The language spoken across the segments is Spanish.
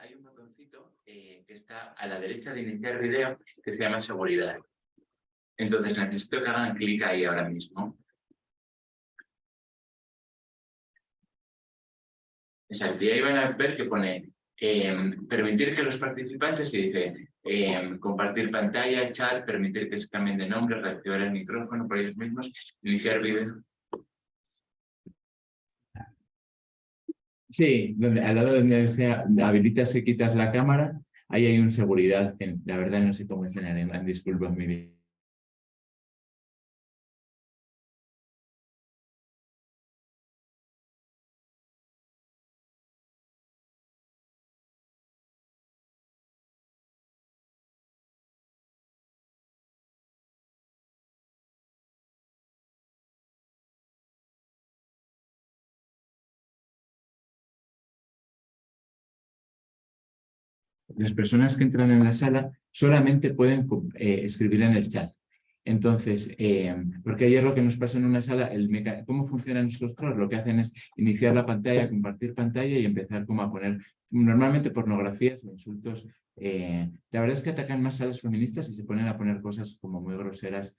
Hay un botoncito eh, que está a la derecha de iniciar video que se llama seguridad. Entonces necesito que hagan clic ahí ahora mismo. Exacto, y ahí van a ver que pone em, permitir que los participantes, y dice em, compartir pantalla, chat, permitir que se cambien de nombre, reactivar el micrófono por ellos mismos, iniciar video. Sí, donde, al lado donde se habilitas y quitas la cámara, ahí hay un seguridad. la verdad no sé cómo es en alemán, disculpa mi las personas que entran en la sala solamente pueden eh, escribir en el chat. Entonces, eh, porque ayer lo que nos pasó en una sala, el cómo funcionan nuestros trolls, lo que hacen es iniciar la pantalla, compartir pantalla y empezar como a poner normalmente pornografías o insultos. Eh, la verdad es que atacan más salas feministas y se ponen a poner cosas como muy groseras,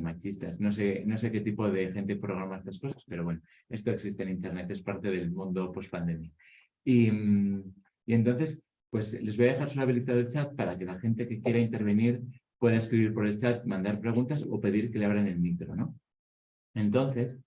machistas. No sé, no sé qué tipo de gente programa estas cosas, pero bueno, esto existe en Internet, es parte del mundo post-pandemia. Y, mm, y entonces, pues les voy a dejar solo habilitado el chat para que la gente que quiera intervenir pueda escribir por el chat, mandar preguntas o pedir que le abran el micro, ¿no? Entonces,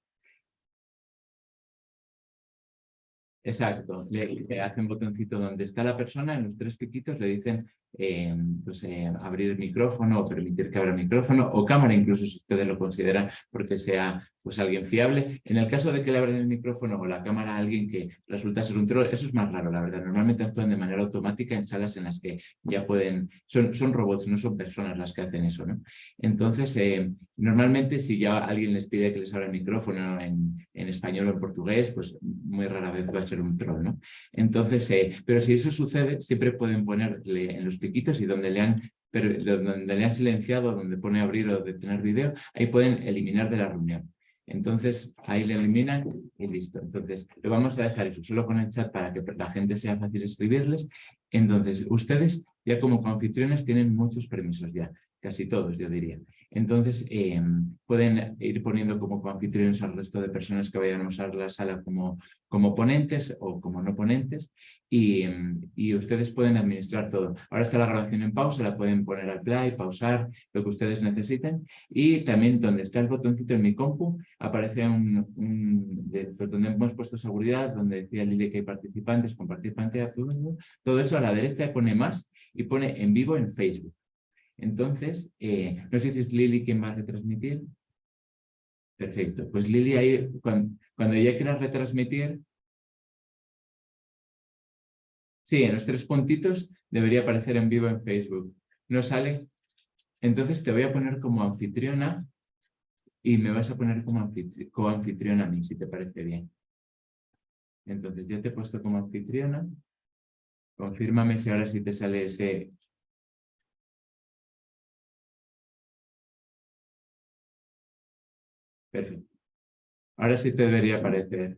Exacto, le, hacen botoncito donde está la persona, en los tres piquitos le dicen eh, pues, eh, abrir micrófono o permitir que abra micrófono o cámara, incluso si ustedes lo consideran porque sea pues alguien fiable. En el caso de que le abran el micrófono o la cámara a alguien que resulta ser un troll, eso es más raro, la verdad. Normalmente actúan de manera automática en salas en las que ya pueden, son, son robots, no son personas las que hacen eso, ¿no? Entonces, eh, normalmente si ya alguien les pide que les abra el micrófono en, en, español o en portugués, pues muy rara vez va a ser un troll, ¿no? Entonces, eh, pero si eso sucede, siempre pueden ponerle en los y donde le han donde le han silenciado, donde pone abrir o detener video, ahí pueden eliminar de la reunión. Entonces, ahí le eliminan y listo. Entonces, lo vamos a dejar eso solo con el chat para que la gente sea fácil escribirles. Entonces, ustedes ya como anfitriones tienen muchos permisos ya, casi todos yo diría. Entonces, em, pueden ir poniendo como anfitriones al resto de personas que vayan a usar la sala como, como ponentes o como no ponentes y, em, y, ustedes pueden administrar todo. Ahora está la grabación en pausa, la pueden poner al play, pausar, lo que ustedes necesiten y también donde está el botoncito en mi compu aparece un, un pues, donde hemos puesto seguridad, donde decía Lili que hay participantes, compartir pantalla, todo eso a la derecha pone más y pone en vivo en Facebook. Entonces, eh, no sé si es Lili quien va a retransmitir. Perfecto. Pues Lili ahí, cuando, cuando ella quiera retransmitir, sí, en los tres puntitos debería aparecer en vivo en Facebook. ¿No sale? Entonces te voy a poner como anfitriona y me vas a poner como, anfitriona a mí, si te parece bien. Entonces yo te he puesto como anfitriona. Confírmame si ahora sí te sale ese Perfecto. Ahora sí te debería aparecer.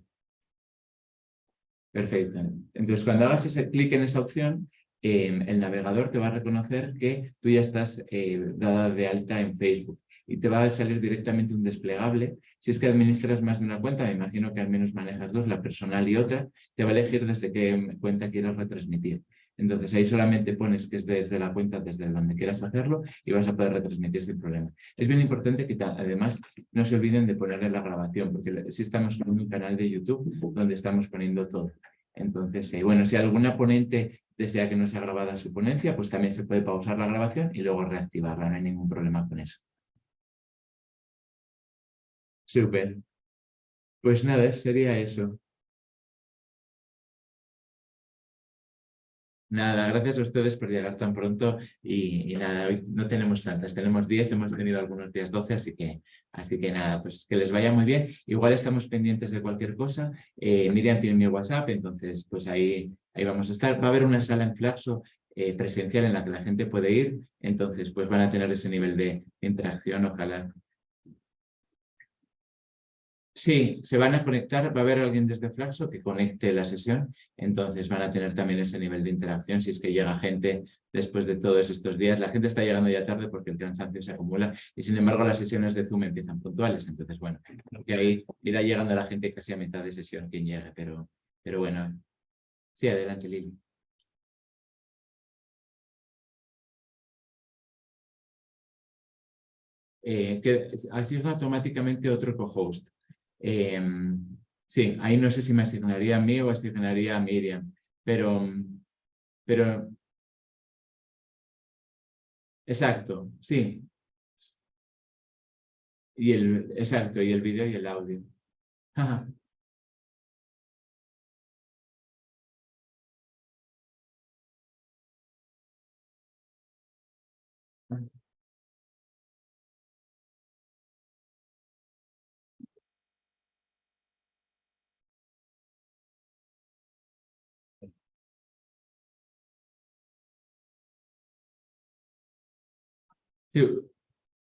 Perfecto. Entonces, cuando hagas ese clic en esa opción, em, el navegador te va a reconocer que tú ya estás eh, dada de alta en Facebook y te va a salir directamente un desplegable. Si es que administras más de una cuenta, me imagino que al menos manejas dos, la personal y otra, te va a elegir desde qué cuenta quieras retransmitir. Entonces ahí solamente pones que es desde la cuenta, desde donde quieras hacerlo y vas a poder retransmitir sin problema. Es bien importante que además no se olviden de ponerle la grabación, porque si estamos en un canal de YouTube donde estamos poniendo todo. Entonces, eh, bueno, si alguna ponente desea que no sea grabada su ponencia, pues también se puede pausar la grabación y luego reactivarla, no hay ningún problema con eso. Súper. Pues nada, sería eso. Nada, gracias a ustedes por llegar tan pronto y, nada, hoy no tenemos tantas, tenemos 10, hemos tenido algunos días 12, así que, así que nada, pues que les vaya muy bien. Igual estamos pendientes de cualquier cosa. Eh, Miriam tiene mi WhatsApp, entonces pues ahí, ahí vamos a estar. Va a haber una sala en Flaxo eh, presencial en la que la gente puede ir, entonces pues van a tener ese nivel de interacción, ojalá Sí, se van a conectar, va a haber alguien desde Flaxo que conecte la sesión, entonces van a tener también ese nivel de interacción si es que llega gente después de todos estos días. La gente está llegando ya tarde porque el cansancio se acumula y sin embargo las sesiones de Zoom empiezan puntuales, entonces bueno, que ahí irá llegando la gente casi a mitad de sesión quien llegue, pero, pero bueno. Sí, adelante Lili. Eh, que asigna automáticamente otro co-host. Em, sí, ahí no sé si me asignaría a mí o asignaría a Miriam, pero, pero exacto, sí. Y el, exacto, y el vídeo y el audio.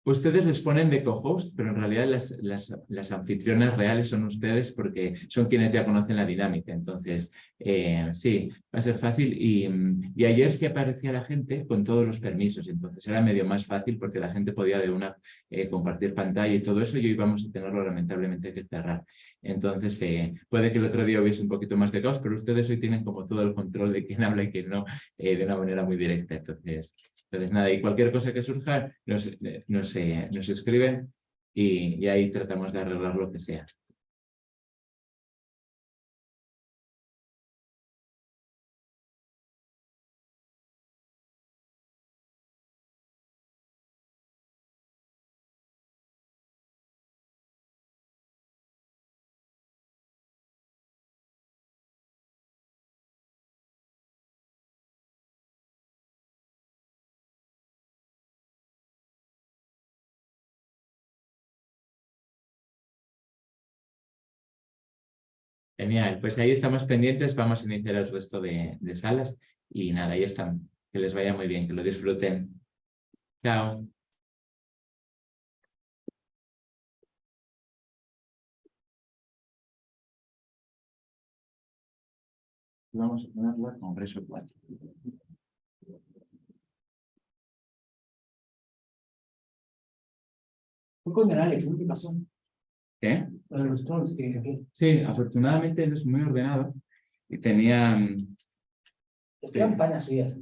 Ustedes les ponen de co-host, pero en realidad las, las, las, anfitrionas reales son ustedes porque son quienes ya conocen la dinámica. Entonces, eh, sí, va a ser fácil. Y, y, ayer sí aparecía la gente con todos los permisos. Entonces era medio más fácil porque la gente podía de una eh, compartir pantalla y todo eso y hoy vamos a tenerlo lamentablemente que cerrar. Entonces, eh, puede que el otro día hubiese un poquito más de caos, pero ustedes hoy tienen como todo el control de quién habla y quién no de una manera muy directa. Entonces, entonces, nada, y cualquier cosa que surja, nos, nos, nos escriben y, y ahí tratamos de arreglar lo que sea. Genial, pues ahí estamos pendientes, vamos a iniciar el resto de, salas y nada, ahí están. Que les vaya muy bien, que lo disfruten. Chao. Vamos a ponerla Congreso 4. Fue con el Alex, ¿qué pasó? ¿Qué? Sí, afortunadamente él es muy ordenado y tenía... Mm, es que panas suyas.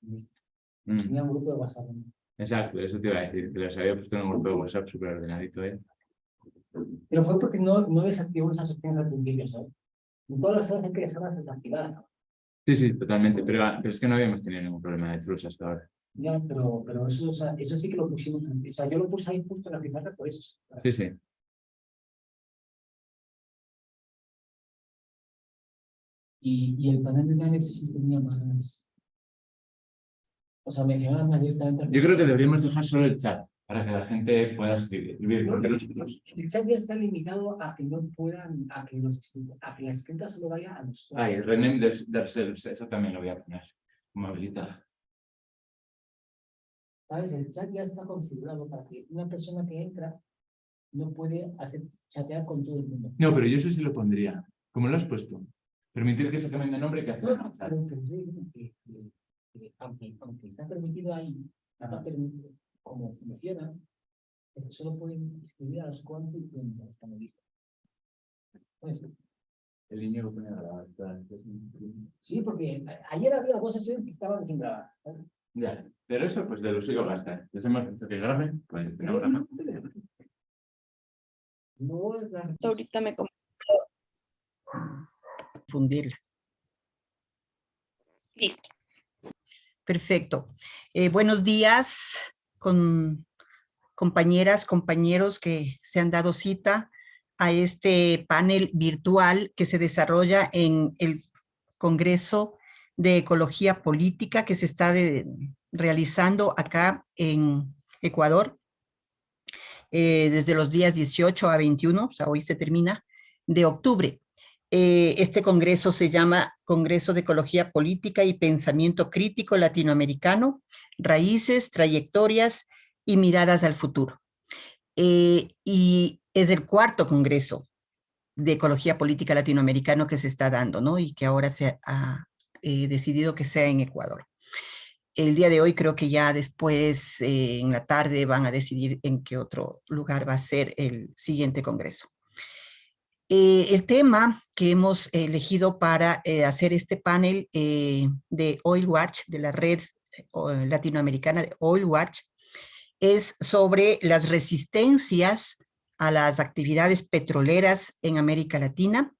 Mm. Tenía un grupo de WhatsApp. Exacto, eso te iba a decir, que los había puesto en un grupo de WhatsApp súper ordenadito. ¿eh? Pero fue porque no, no desactivó esas opciones al principio, ¿sabes? En todas las salas que estaban desactivadas. Sí, sí, totalmente, pero, pero, es que no habíamos tenido ningún problema de trulls hasta ahora. Ya, pero, pero eso, o sea, eso sí que lo pusimos, o sea, yo lo puse ahí justo en la pizarra por eso. Sí, sí. Y, y el panel de análisis sí tenía más... O sea, mencionaba más directamente... Yo creo que deberíamos dejar solo el chat para que la gente pueda escribir. El chat ya está limitado a que no puedan, a que, los, a que la escrita solo vaya a los... Ah, y el rename de, de eso también lo voy a poner como habilitado. ¿Sabes? El chat ya está configurado para que una persona que entra no puede hacer chatear con todo el mundo. No, pero yo eso sí lo pondría. ¿Cómo lo has puesto? Permitir que se cambien de nombre que hace aunque, aunque está permitido ahí, está permitido como funciona, solo pueden escribir a los cuantos en los panelistas. El niño lo pone a Sí, porque ayer había dos sesiones que estaban sin grabar. Ya, pero eso pues de lo suyo gasta. Les hemos dicho que graben, pues no graban. No, ahorita me Listo. Perfecto. Eh, buenos días con compañeras, compañeros que se han dado cita a este panel virtual que se desarrolla en el Congreso de Ecología Política que se está realizando acá en Ecuador eh, desde los días 18 a 21, o sea, hoy se termina, de octubre. Eh, este congreso se llama Congreso de Ecología Política y Pensamiento Crítico Latinoamericano, Raíces, Trayectorias y Miradas al Futuro. Eh, y es el cuarto congreso de ecología política latinoamericano que se está dando, ¿no? Y que ahora se ha eh, decidido que sea en Ecuador. El día de hoy creo que ya después, en la tarde, van a decidir en qué otro lugar va a ser el siguiente congreso. Eh, el tema que hemos elegido para hacer este panel de Oil Watch, de la red latinoamericana de Oil Watch, es sobre las resistencias a las actividades petroleras en América Latina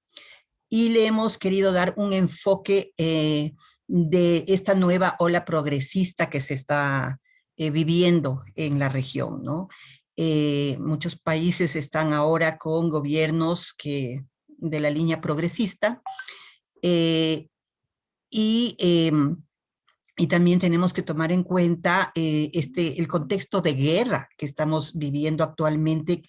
y le hemos querido dar un enfoque eh, de esta nueva ola progresista que se está eh, viviendo en la región. ¿no? Eh, muchos países están ahora con gobiernos que, de la línea progresista y, em, y también tenemos que tomar en cuenta este, el contexto de guerra que estamos viviendo actualmente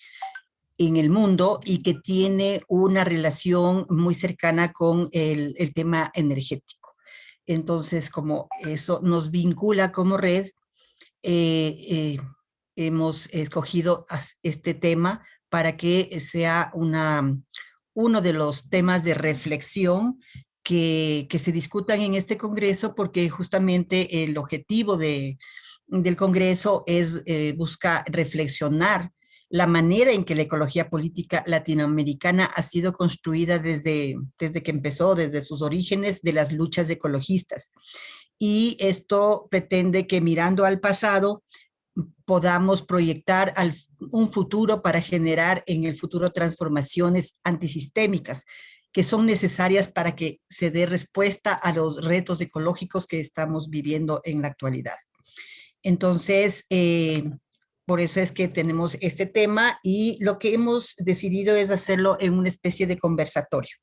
en el mundo y que tiene una relación muy cercana con el, tema energético. Entonces, como eso nos vincula como red, eh, eh, hemos escogido este tema para que sea una, uno de los temas de reflexión que, se discutan en este congreso, porque justamente el objetivo de, del congreso es eh, buscar reflexionar la manera en que la ecología política latinoamericana ha sido construida desde, desde que empezó, desde sus orígenes de las luchas ecologistas. Y esto pretende que mirando al pasado podamos proyectar un futuro para generar en el futuro transformaciones antisistémicas que son necesarias para que se dé respuesta a los retos ecológicos que estamos viviendo en la actualidad. Entonces, eh, por eso es que tenemos este tema y lo que hemos decidido es hacerlo en una especie de conversatorio.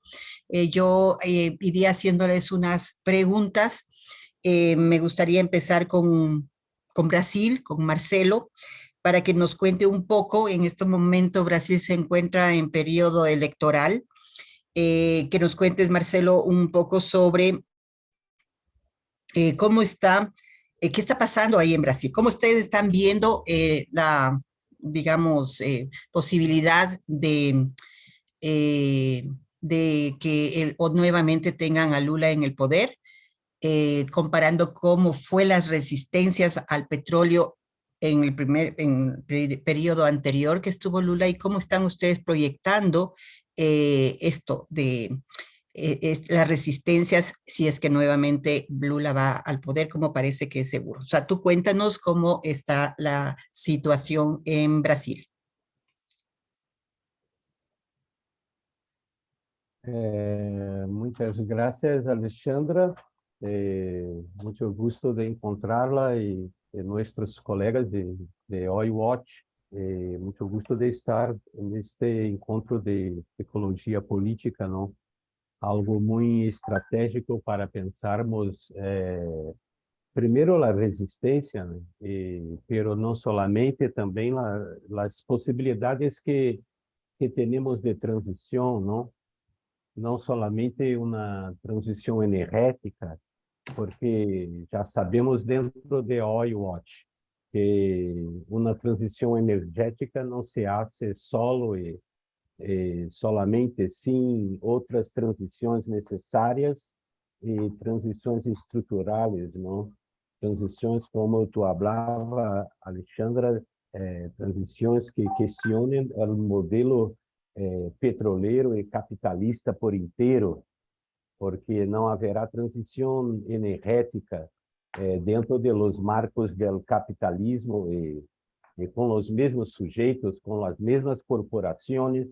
Eh, yo eh, iría haciéndoles unas preguntas. Me gustaría empezar con, con Brasil, con Marcelo, para que nos cuente un poco. En este momento Brasil se encuentra en periodo electoral. que nos cuentes, Marcelo, un poco sobre cómo está eh, ¿qué está pasando ahí en Brasil? ¿Cómo ustedes están viendo eh, la, digamos, eh, posibilidad de, de que el, o nuevamente tengan a Lula en el poder? Comparando cómo fue las resistencias al petróleo en el primer periodo anterior que estuvo Lula y cómo están ustedes proyectando esto de eh, las resistencias si es que nuevamente Lula va al poder, como parece que es seguro. O sea, tú cuéntanos cómo está la situación en Brasil. Eh, muchas gracias, Alexandra. Eh, mucho gusto de encontrarla y de nuestros colegas de, de Oil Watch. Eh, mucho gusto de estar en este encontro de ecología política, ¿no? algo muy estratégico para pensarmos eh, primero la resistencia, ¿no? y, pero no solamente también la, las posibilidades que, que tenemos de transición, ¿no? No solamente una transición energética, porque ya sabemos dentro de Oil Watch que una transición energética no se hace solo y eh, solamente sim outras transições necessárias e transições estruturais, não? Transições como tu falava, Alexandra, eh, transições que questionem o modelo eh, petroleiro e capitalista por inteiro, porque não haverá transição energética eh, dentro de los marcos do capitalismo e, e com os mesmos sujeitos, com as mesmas corporações,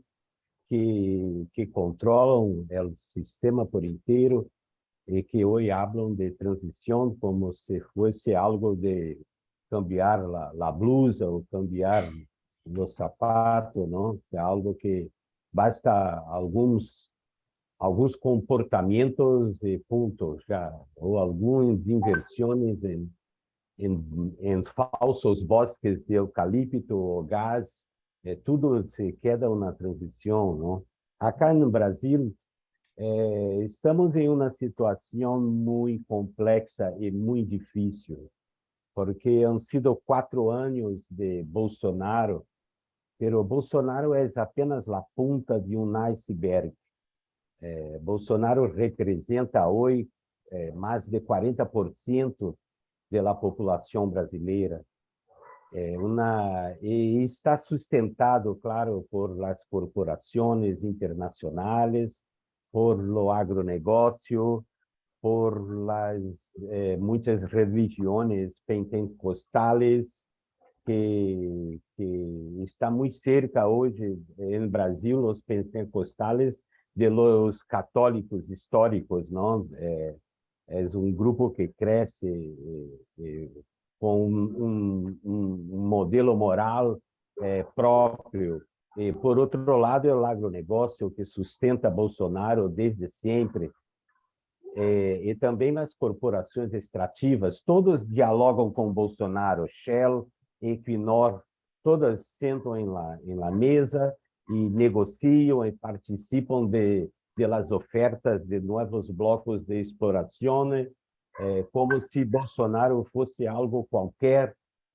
que, que controlam o sistema por inteiro e que hoje falam de transição como se fosse algo de cambiar a blusa ou cambiar o sapato, não? É algo que basta alguns alguns comportamentos e pontos já ou algumas inversões em, em, em falsos bosques de eucalipto ou gás é, tudo se queda uma transição, não? Acá no Brasil, é, estamos em uma situação muito complexa e muito difícil, porque han sido quatro anos de Bolsonaro pero Bolsonaro é apenas a ponta de um iceberg. É, Bolsonaro representa hoje é, mais de 40% da população brasileira. É uma, e está sustentado, claro, por as corporações internacionais, por lo agronegócio, por las eh, muitas religiões pentecostales que, que está muito cerca hoje no Brasil, os pentecostales, de los católicos históricos, não? É, é um grupo que cresce eh, eh, com um, um, um, modelo moral eh, próprio. E, por outro lado, é o agronegócio que sustenta Bolsonaro desde sempre, é, e também nas corporações extrativas, todos dialogam com Bolsonaro, Shell, Equinor, todas sentam em la, em la mesa e negociam e participam de, de las ofertas de novos blocos de exploração, é, como se Bolsonaro fosse algo qualquer,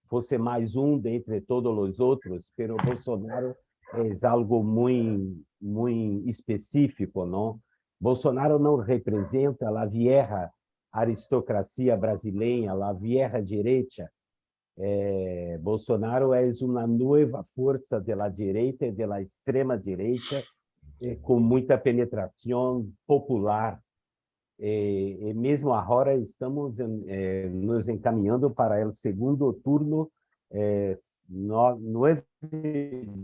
fosse mais um dentre todos os outros, pero Bolsonaro é algo muito, muito específico, não? Bolsonaro não representa a vieja aristocracia brasileira, a vieja direita. É, Bolsonaro é uma nova força da direita e da extrema direita, é, com muita penetração popular. E, e mesmo agora estamos é, nos encaminhando para o segundo turno, é, no, nove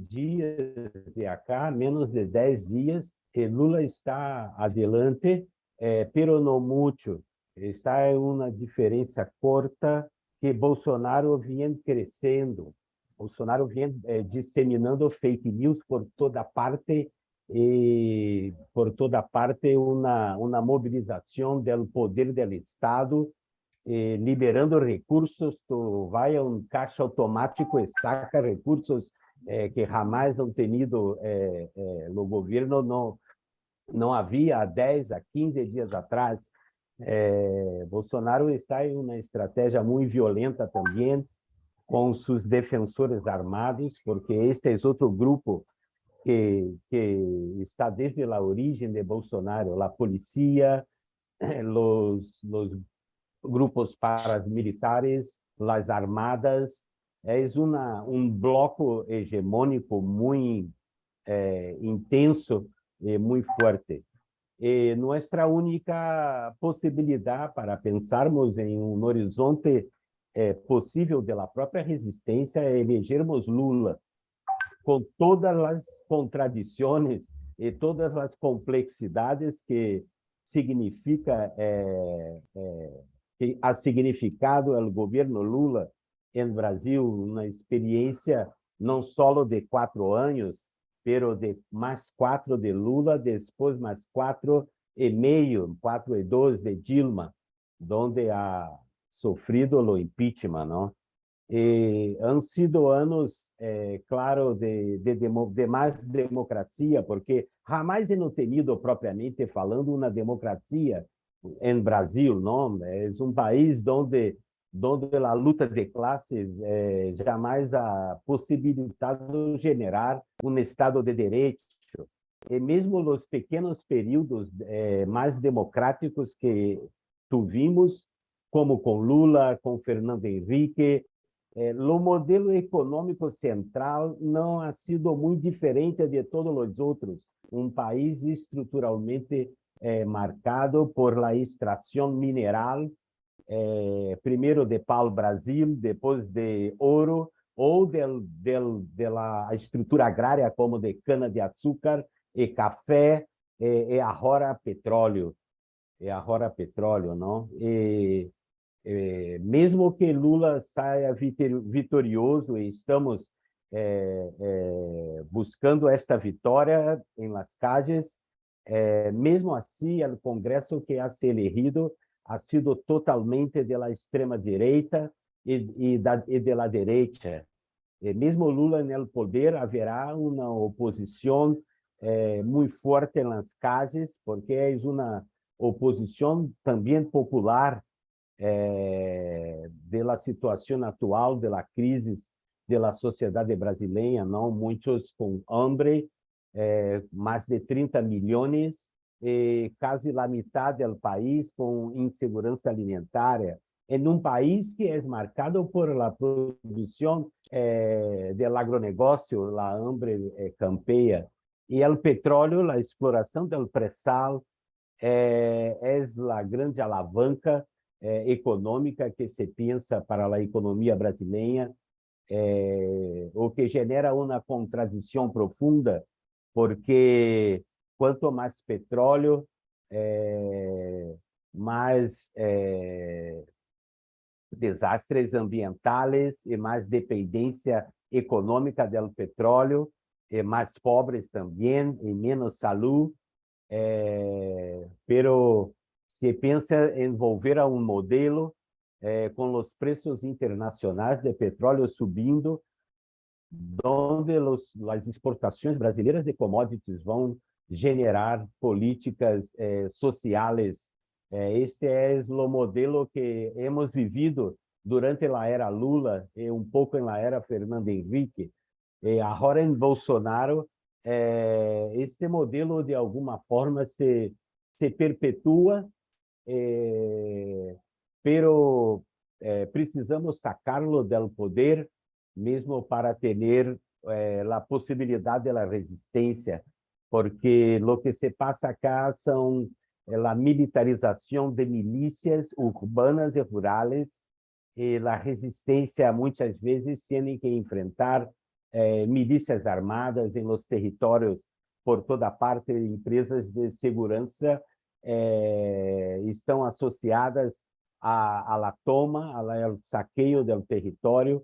dias de acá, menos de dez dias, que Lula está adelante, eh, pero no mucho. Está em uma diferença corta que Bolsonaro vem crescendo. Bolsonaro vem eh, disseminando fake news por toda parte e por toda parte uma uma mobilização do poder do Estado eh, liberando recursos, tu vai a um caixa automático e saca recursos eh, que jamais han tenido eh, eh, no governo, não, não havia há 10, há 15 dias atrás. Eh, Bolsonaro está em uma estratégia muito violenta também, com seus defensores armados, porque este é outro grupo que, que está desde a origem de Bolsonaro, a polícia, os, os grupos paramilitares, as armadas, é um bloco hegemônico muito é, intenso e muito forte. E nossa única possibilidade para pensarmos em um horizonte é, possível da própria resistência é elegermos Lula, com todas as contradições e todas as complexidades que significa é, é, que ha significado o governo Lula em Brasil uma experiência não só de quatro anos, pero de mais quatro de Lula, depois mais quatro e meio, quatro e dois de Dilma, onde ha sofrido o impeachment, não? E han sido anos, é, claro, de, de, de, mais democracia, porque jamais não tenido propriamente falando uma democracia em Brasil, não? É um país onde onde a luta de classes eh, jamais ha possibilitado generar um Estado de Direito. E mesmo nos pequenos períodos eh, mais democráticos que tuvimos, como com Lula, com Fernando Henrique, eh, o modelo econômico central não ha sido muito diferente de todos os outros. Um país estruturalmente marcado por la extração mineral, é, primeiro de pau-brasil, depois de ouro, ou del, del, de la estrutura agrária, como de cana-de-açúcar e café, e, e agora petróleo. E agora petróleo, não? E, e, mesmo que Lula saia vitorioso e estamos é, é, buscando esta vitória em las é, mesmo assim, o Congresso que ha se elegido ha sido totalmente da extrema-direita e, e, da, e da direita. E mesmo Lula no poder, haverá uma oposição é, muito forte nas casas, porque é uma oposição também popular é, da situação atual, da crise da sociedade brasileira, não? Muitos com hambre, eh, mais de 30 milhões, e quase a metade do país com insegurança alimentar, em um país que é marcado por la produção eh, del agronegócio, la hambre eh, campeia, e o petróleo, a exploração do pré-sal, é, é a grande alavanca é, econômica que se pensa para a economia brasileira, é, o que genera uma contradição profunda, porque quanto mais petróleo, é, mais é, desastres ambientais e mais dependência econômica do petróleo, e mais pobres também, e menos saúde, é, pero se pensa em volver a um modelo eh, com os preços internacionais de petróleo subindo, onde as exportações brasileiras de commodities vão generar políticas eh, sociais. Eh, este é o modelo que hemos vivido durante a era Lula e um pouco na era Fernando Henrique. E agora em Bolsonaro, eh, este modelo de alguma forma se, se perpetua eh, pero eh, precisamos sacarlo del poder mesmo para ter eh, a possibilidade da resistência, porque o que se passa acá são eh, a militarização de milícias urbanas e rurais e a resistência muitas vezes tem que enfrentar eh, milícias armadas em los territórios por toda parte, empresas de segurança eh, estão associadas a la toma, ao saqueio do território,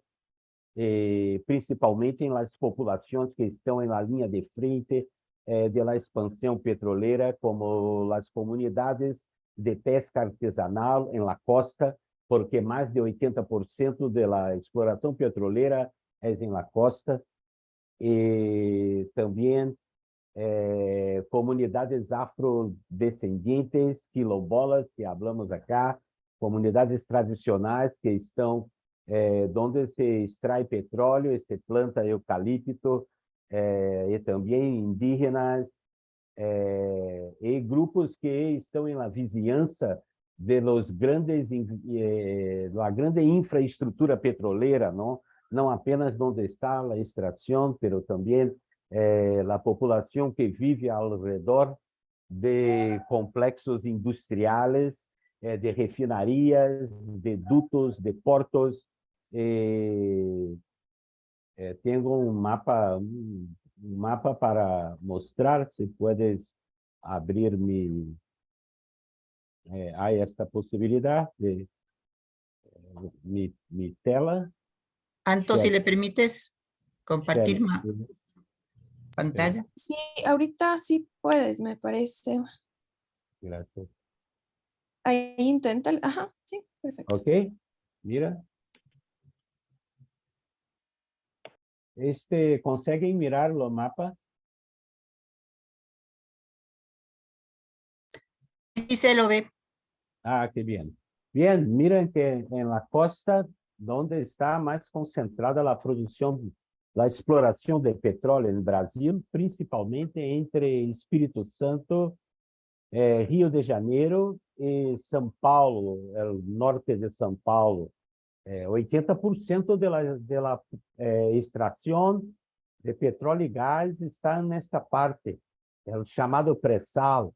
eh, principalmente em las populações que estão la linha de frente eh, de la petroleira, como as comunidades de pesca artesanal em la costa, porque mais de 80% da exploração petroleira é em la costa, e também eh, comunidades afrodescendentes, quilombolas, que hablamos acá, comunidades tradicionais que estão eh, onde se extrai petróleo, se planta eucalipto, eh, e também indígenas, eh, e grupos que estão na vizinhança de los grandes, eh, da grande infraestrutura petroleira, não? não apenas onde está a extração, mas também eh, a população que vive ao redor de complexos industriais, eh, de refinarias, de dutos, de portos. Eh, eh, tenho um mapa, um mapa para mostrar, se puedes abrir mi, eh, há esta possibilidade de eh, mi, mi tela. Anto, si le permites compartir pantalla. Sí, ahorita sí puedes, me parece. Gracias. Ahí intenta. Ajá, sí, perfecto. Ok, mira. Este, ¿conseguem mirar o mapa? Sí se lo ve. Ah, qué bien. Bien, miren que en la costa, donde está más concentrada la producción, la exploración de petróleo en Brasil, principalmente entre Espírito Santo, eh, Rio de Janeiro e São Paulo, el norte de São Paulo. Eh, 80% de la, de eh, extração de petróleo e gás está nesta parte, é o chamado pré-sal,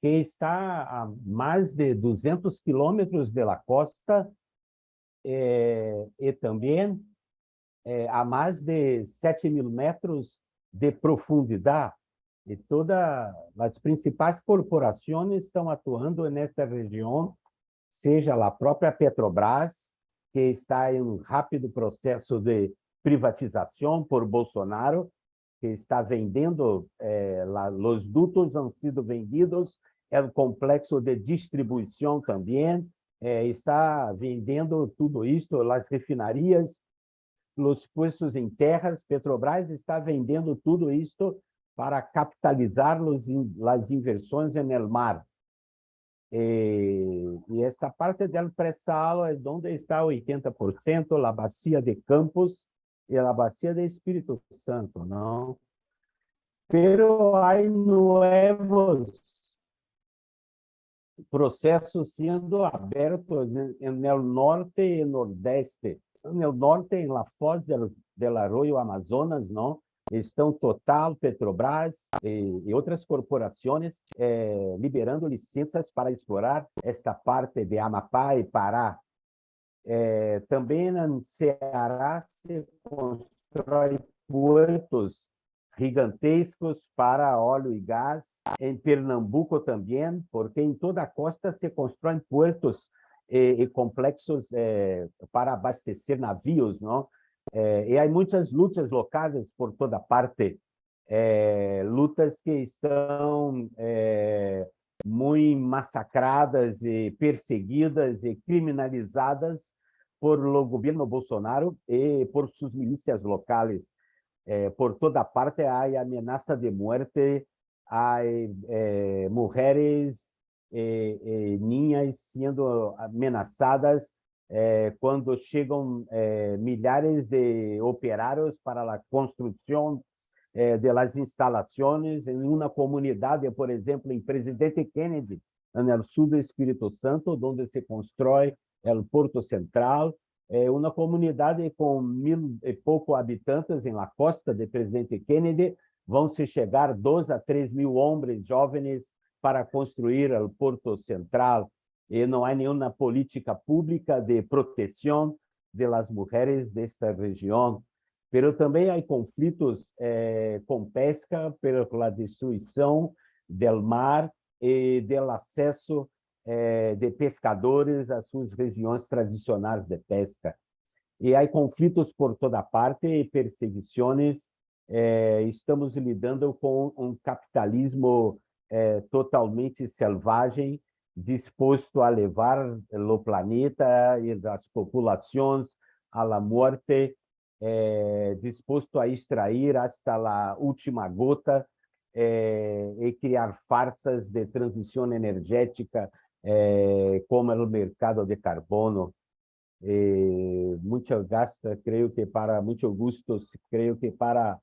que está a mais de 200 quilômetros da costa eh, e também eh, a mais de 7 mil metros de profundidade. E todas as principais corporações estão atuando nesta região, seja a própria Petrobras, que está em um rápido processo de privatização por Bolsonaro, que está vendendo, eh, lá, os dutos han sido vendidos, é o complexo de distribuição também, eh, está vendendo tudo isso, as refinarias, os postos em terras, Petrobras está vendendo tudo isso para capitalizar as inversões no mar. E, e esta parte do pré-sal é onde está 80%, a bacia de Campos, y la Bacia de Espíritu Santo, ¿no? Pero hay nuevos procesos siendo abiertos en, en el norte y nordeste. En el norte, en la foz del, del arroyo Amazonas, ¿no? Estão Total, Petrobras e, e outras corporações eh, liberando licenças para explorar esta parte de Amapá e Pará. Eh, também no Ceará se constrói portos gigantescos para óleo e gás. Em Pernambuco também, porque em toda a costa se constroem portos e, e complexos eh, para abastecer navios, não? Eh, e há muitas lutas locais por toda parte, eh, lutas que estão eh, muito massacradas e perseguidas e criminalizadas por o governo Bolsonaro e por suas milícias locais. por toda parte há ameaça de morte, há mulheres e, e ninhas sendo ameaçadas eh, quando chegam eh, milhares de operários para a construção eh, de las instalações em uma comunidade, por exemplo, em Presidente Kennedy, no sul do Espírito Santo, onde se constrói o Porto Central, é uma comunidade com mil e pouco habitantes em la costa de Presidente Kennedy, vão se chegar dois a três mil homens jovens para construir o Porto Central, e não há nenhuma política pública de proteção das mulheres desta região. Mas também há conflitos eh, com pesca pela destruição do mar e do acesso eh, de pescadores às suas regiões tradicionais de pesca. E há conflitos por toda parte e perseguições. Eh, estamos lidando com um capitalismo eh, totalmente selvagem disposto a levar o planeta e as populações à la muerte, eh, disposto a extrair hasta a última gota eh, e criar farsas de transição energética eh, como o mercado de carbono. Muito gasta, creio que para muito gusto, creio que para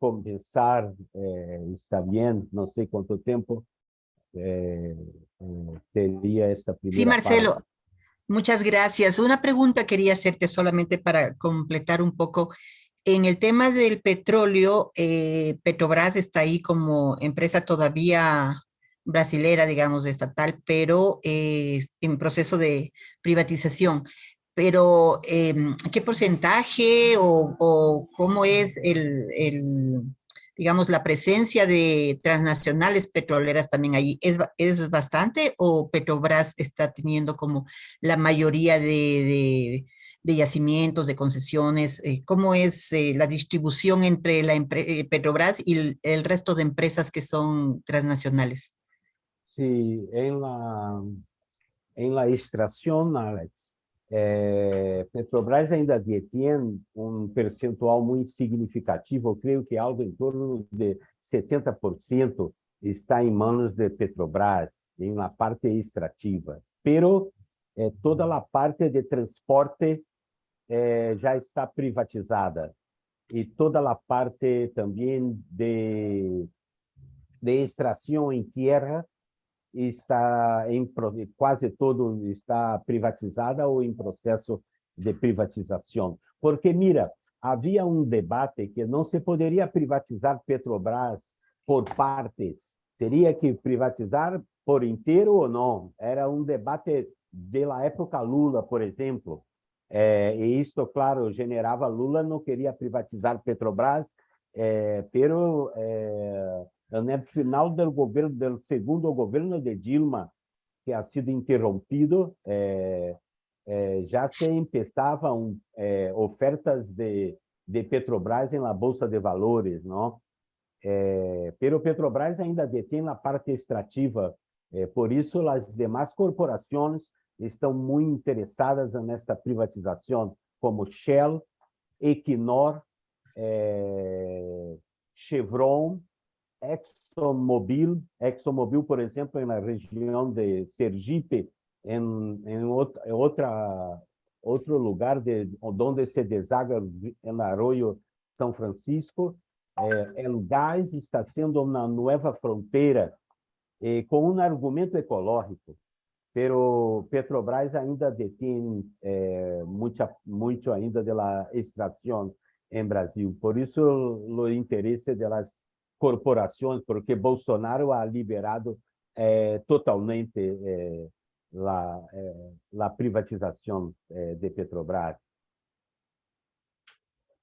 começar está bem, não sei quanto tempo, eh, sería esta primera Sí, Marcelo, parte. muchas gracias. Una pregunta quería hacerte solamente para completar un poco. En el tema del petróleo, eh, Petrobras está ahí como empresa todavía brasilera, digamos, estatal, pero eh, en proceso de privatización. Pero, em, ¿qué porcentaje o, o cómo es el, el, digamos, la presencia de transnacionales petroleras también allí, ¿es, es bastante o Petrobras está teniendo como la mayoría de, de, yacimientos, de concesiones? Eh, ¿Cómo es eh, la distribución entre la eh, Petrobras y el, resto de empresas que son transnacionales? Sí, en la, en la extracción, É, Petrobras ainda detém um percentual muito significativo, eu creio que algo em torno de 70% está em mãos de Petrobras, em uma parte extrativa. Pero é, toda a parte de transporte é, já está privatizada e toda a parte também de, de extração em terra está em quase todo está privatizada ou em processo de privatização. Porque, mira, havia um debate que não se poderia privatizar Petrobras por partes, teria que privatizar por inteiro ou não. Era um debate da época Lula, por exemplo. É, e isto, claro, generava Lula não queria privatizar Petrobras, é, pero é, no final do governo, do segundo governo de Dilma, que ha sido interrompido, eh, eh, já se empezavam eh, ofertas de, de Petrobras na Bolsa de Valores, não? Eh, pero Petrobras ainda detém a parte extrativa, por isso as demais corporações estão muito interessadas nesta privatização, como Shell, Equinor, Chevron, ExxonMobil, ExxonMobil, por exemplo, na região de Sergipe, em, em outra, outro lugar de onde se desaga no arroio São Francisco. É, o gás está sendo uma nova fronteira com um argumento ecológico, pero Petrobras ainda detém eh, muito ainda da extração em Brasil. Por isso, o interesse das corporações, porque Bolsonaro ha liberado eh, totalmente eh, la, eh, privatización de Petrobras.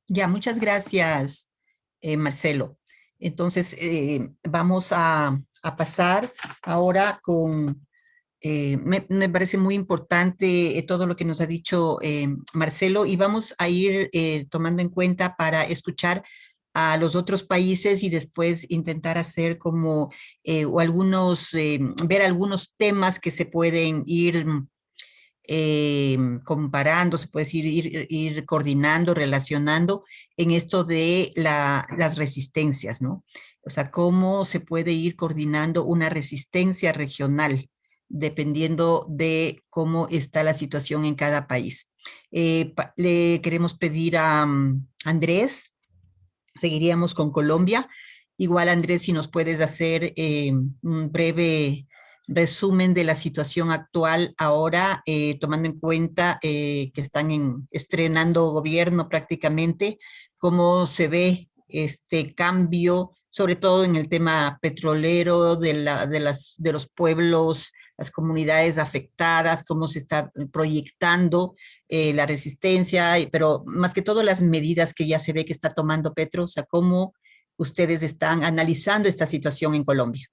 Ya, muchas gracias, Marcelo. Entonces, vamos a, pasar ahora con, me, parece muy importante todo lo que nos ha dicho Marcelo y vamos a ir tomando en cuenta para escuchar a los otros países y después intentar hacer como eh, o algunos, eh, ver algunos temas que se pueden ir eh, comparando, se puede ir, ir, coordinando, relacionando en esto de la, las resistencias, ¿no? O sea, cómo se puede ir coordinando una resistencia regional dependiendo de cómo está la situación en cada país. le queremos pedir a um, Andrés Seguiríamos con Colombia. Igual, Andrés, si nos puedes hacer eh, un breve resumen de la situación actual ahora, eh, tomando en cuenta eh, que están en, estrenando gobierno prácticamente, cómo se ve este cambio, sobre todo en el tema petrolero de, la, de, las, de los pueblos las comunidades afectadas, cómo se está proyectando eh, la resistencia, pero más que todo las medidas que ya se ve que está tomando Petro, o sea, cómo ustedes están analizando esta situación en Colombia.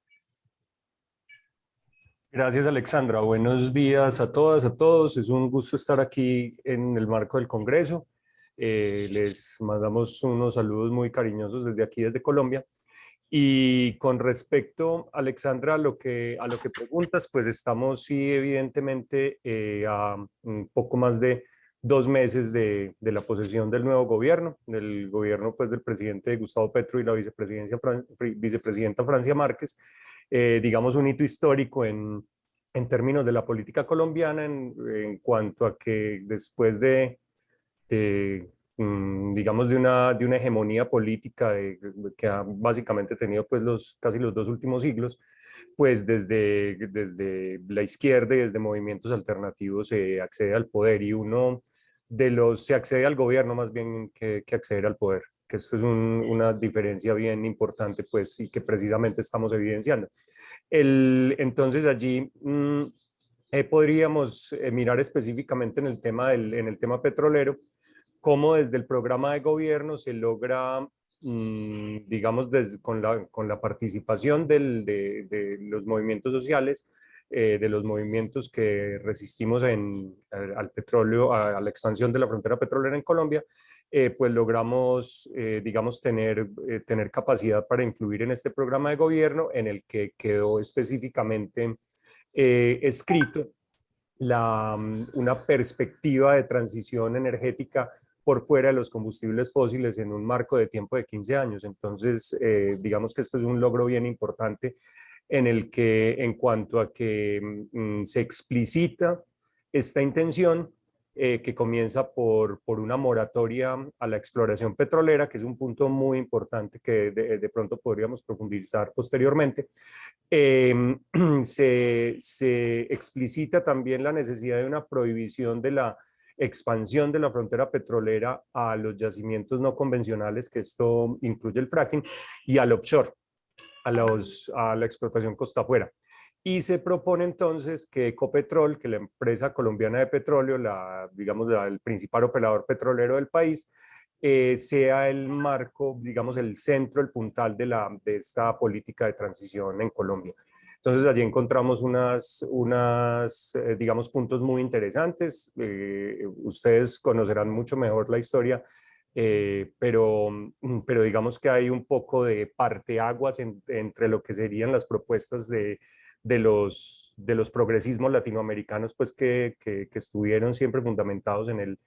Gracias, Alexandra. Buenos días a todas, a todos. Es un gusto estar aquí en el marco del Congreso. Eh, les mandamos unos saludos muy cariñosos desde aquí, desde Colombia. Y con respecto, Alexandra, a lo que, a lo que preguntas, pues estamos sí evidentemente eh, a un poco más de dos meses de, de, la posesión del nuevo gobierno, del gobierno pues del presidente Gustavo Petro y la vicepresidencia, vicepresidenta Francia Márquez, eh, digamos un hito histórico en, en términos de la política colombiana en, en cuanto a que después de, de digamos, de una, de una hegemonía política que ha básicamente tenido pues los, casi los dos últimos siglos, pues desde, desde la izquierda y desde movimientos alternativos se accede al poder y uno de los, se accede al gobierno más bien que, que acceder al poder, que esto es una diferencia bien importante pues y que precisamente estamos evidenciando. El, entonces allí mm, eh, podríamos eh, mirar específicamente en el tema, del, en el tema petrolero, cómo desde el programa de gobierno se logra, mm, digamos, con, la, con la participación de, los movimientos sociales, eh, de los movimientos que resistimos en, al petróleo, a, la expansión de la frontera petrolera en Colombia, eh, pues logramos, eh, digamos, tener, tener capacidad para influir en este programa de gobierno en el que quedó específicamente escrito la, mm, una perspectiva de transición energética por fuera de los combustibles fósiles en un marco de tiempo de 15 años. Entonces, eh, digamos que esto es un logro bien importante en el que, en cuanto a que mm, se explicita esta intención eh, que comienza por, por, una moratoria a la exploración petrolera, que es un punto muy importante que de, pronto podríamos profundizar posteriormente. Em, se, se explicita también la necesidad de una prohibición de la expansión de la frontera petrolera a los yacimientos no convencionales, que esto incluye el fracking, y al offshore, a, los, a la explotación costa afuera. Y se propone entonces que Ecopetrol, que la empresa colombiana de petróleo, la, digamos el principal operador petrolero del país, eh, sea el marco, digamos el centro, el puntal de, la, de esta política de transición en Colombia. Entonces allí encontramos unas, unas eh, digamos, puntos muy interesantes. Eh, ustedes conocerán mucho mejor la historia, eh, pero, mm, pero digamos que hay un poco de parteaguas entre lo que serían las propuestas de, de, los, de los progresismos latinoamericanos, pues que, que, que estuvieron siempre fundamentados en el,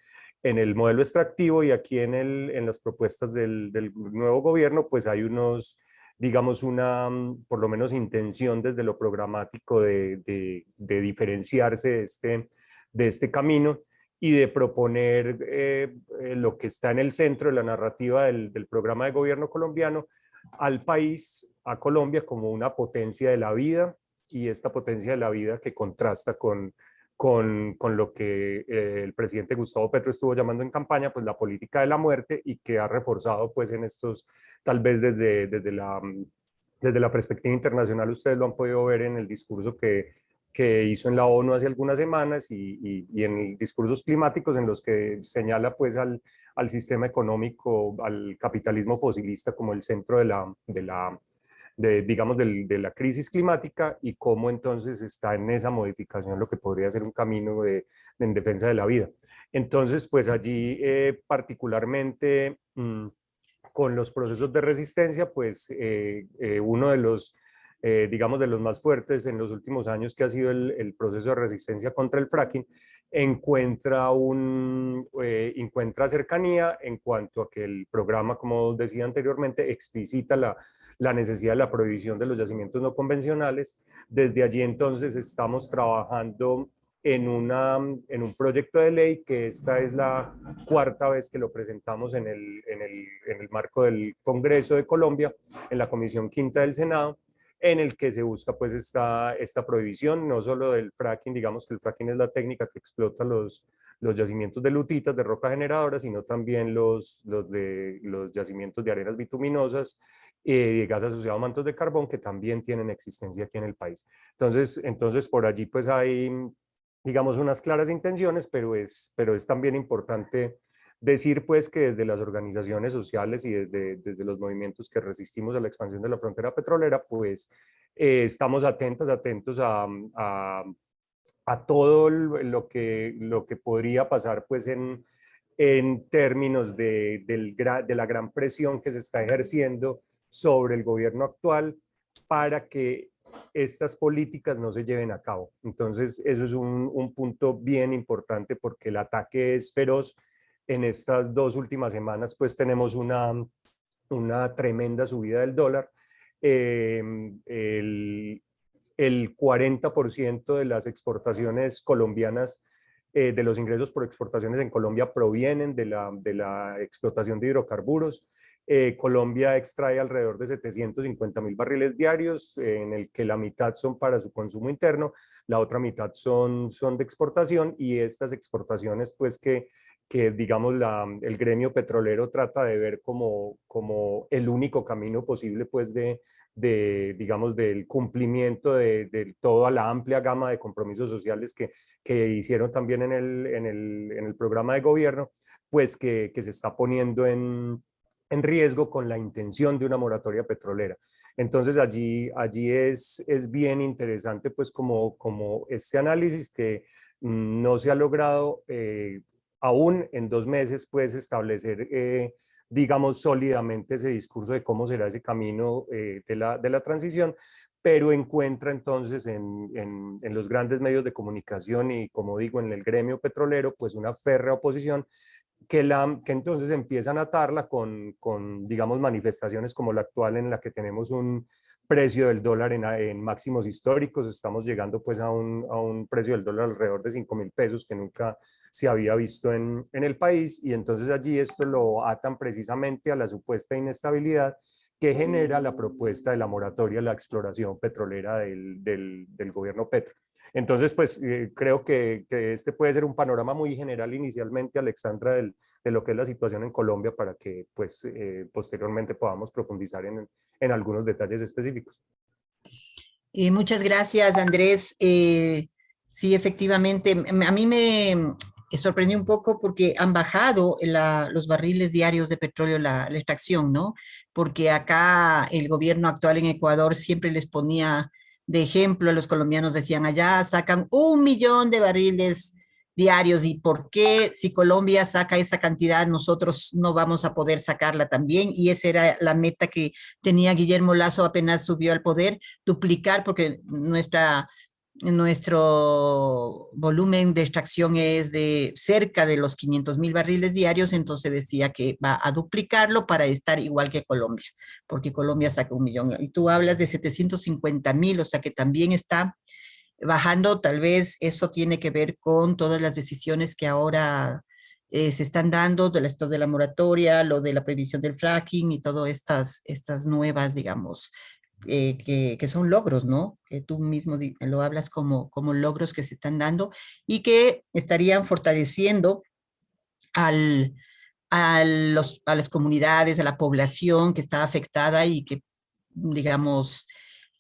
en el modelo extractivo y aquí en, el, en las propuestas del, del nuevo gobierno, pues hay unos digamos, una, mm, por lo menos, intención desde lo programático de, de, diferenciarse de este, de este camino y de proponer eh, eh, lo que está en el centro de la narrativa del, del, programa de gobierno colombiano al país, a Colombia, como una potencia de la vida y esta potencia de la vida que contrasta con, con, con lo que eh, el presidente Gustavo Petro estuvo llamando en campaña, pues la política de la muerte y que ha reforzado pues en estos, tal vez desde, desde, la, desde la perspectiva internacional, ustedes lo han podido ver en el discurso que que hizo en la ONU hace algunas semanas y, y, en discursos climáticos en los que señala pues al, al, sistema económico, al capitalismo fosilista como el centro de la de, digamos, de la crisis climática y cómo entonces está en esa modificación lo que podría ser un camino de, en defensa de la vida. Entonces, pues allí eh, particularmente mm, con los procesos de resistencia, pues eh, eh, uno de los eh, digamos, de los más fuertes en los últimos años, que ha sido el, proceso de resistencia contra el fracking, encuentra, un, eh, encuentra cercanía en cuanto a que el programa, como decía anteriormente, explicita la, la necesidad de la prohibición de los yacimientos no convencionales. Desde allí entonces estamos trabajando en, una, en un proyecto de ley que esta es la cuarta vez que lo presentamos en el, en el, en el marco del Congreso de Colombia, en la Comisión Quinta del Senado, en el que se busca pues esta, esta prohibición, no solo del fracking, digamos que el fracking es la técnica que explota los, los yacimientos de lutitas, de roca generadora, sino también los, los, de, los yacimientos de arenas bituminosas y eh, gas asociado a mantos de carbón que también tienen existencia aquí en el país. Entonces, entonces por allí pues hay, digamos, unas claras intenciones, pero es, pero es también importante Decir pues que desde las organizaciones sociales y desde, desde los movimientos que resistimos a la expansión de la frontera petrolera, pues eh, estamos atentos, atentos a, a, a, todo lo que, lo que podría pasar pues en, en términos de, del, de la gran presión que se está ejerciendo sobre el gobierno actual para que estas políticas no se lleven a cabo. Entonces, eso es un, un punto bien importante porque el ataque es feroz en estas dos últimas semanas pues tenemos una, una tremenda subida del dólar. Em, el, el 40% de las exportaciones colombianas, eh, de los ingresos por exportaciones en Colombia provienen de la, de la explotación de hidrocarburos. Eh, Colombia extrae alrededor de 750 mil barriles diarios, en el que la mitad son para su consumo interno, la otra mitad son, son de exportación y estas exportaciones pues que que digamos la, el gremio petrolero trata de ver como, como el único camino posible pues de, de digamos del cumplimiento de, de, toda la amplia gama de compromisos sociales que, que hicieron también en el, en, el, en el programa de gobierno, pues que, que se está poniendo en, en riesgo con la intención de una moratoria petrolera. Entonces allí, allí es, es bien interesante pues como, como este análisis que mm, no se ha logrado eh, aún en dos meses puedes establecer, eh, digamos, sólidamente ese discurso de cómo será ese camino eh, de, la, de la transición, pero encuentra entonces en, en, los grandes medios de comunicación y como digo en el gremio petrolero pues una férrea oposición que, la, que entonces empiezan a atarla con, con digamos manifestaciones como la actual en la que tenemos un, precio del dólar en, máximos históricos, estamos llegando pues a un, a un, precio del dólar alrededor de 5 mil pesos que nunca se había visto en, en, el país y entonces allí esto lo atan precisamente a la supuesta inestabilidad que genera la propuesta de la moratoria a la exploración petrolera del, del, del gobierno Petro. Entonces, pues eh, creo que, este puede ser un panorama muy general inicialmente, Alexandra, de lo que es la situación en Colombia para que pues eh, posteriormente podamos profundizar en, en, algunos detalles específicos. Eh, muchas gracias, Andrés. sí, efectivamente, a mí me sorprendió un poco porque han bajado los barriles diarios de petróleo, la extracción, ¿no? Porque acá el gobierno actual en Ecuador siempre les ponía de ejemplo, los colombianos decían allá, sacan un millón de barriles diarios y por qué si Colombia saca esa cantidad nosotros no vamos a poder sacarla también y esa era la meta que tenía Guillermo Lazo apenas subió al poder, duplicar porque nuestra nuestro volumen de extracción es de cerca de los 500 mil barriles diarios, entonces decía que va a duplicarlo para estar igual que Colombia, porque Colombia saca un millón. Y tú hablas de 750 mil, o sea que también está bajando, tal vez eso tiene que ver con todas las decisiones que ahora eh, se están dando, de esto de la moratoria, lo de la prohibición del fracking y todas estas, estas nuevas, digamos, eh, que, son logros, ¿no? Que tú mismo lo hablas como, como logros que se están dando y que estarían fortaleciendo al, a, los, a las comunidades, a la población que está afectada y que, digamos,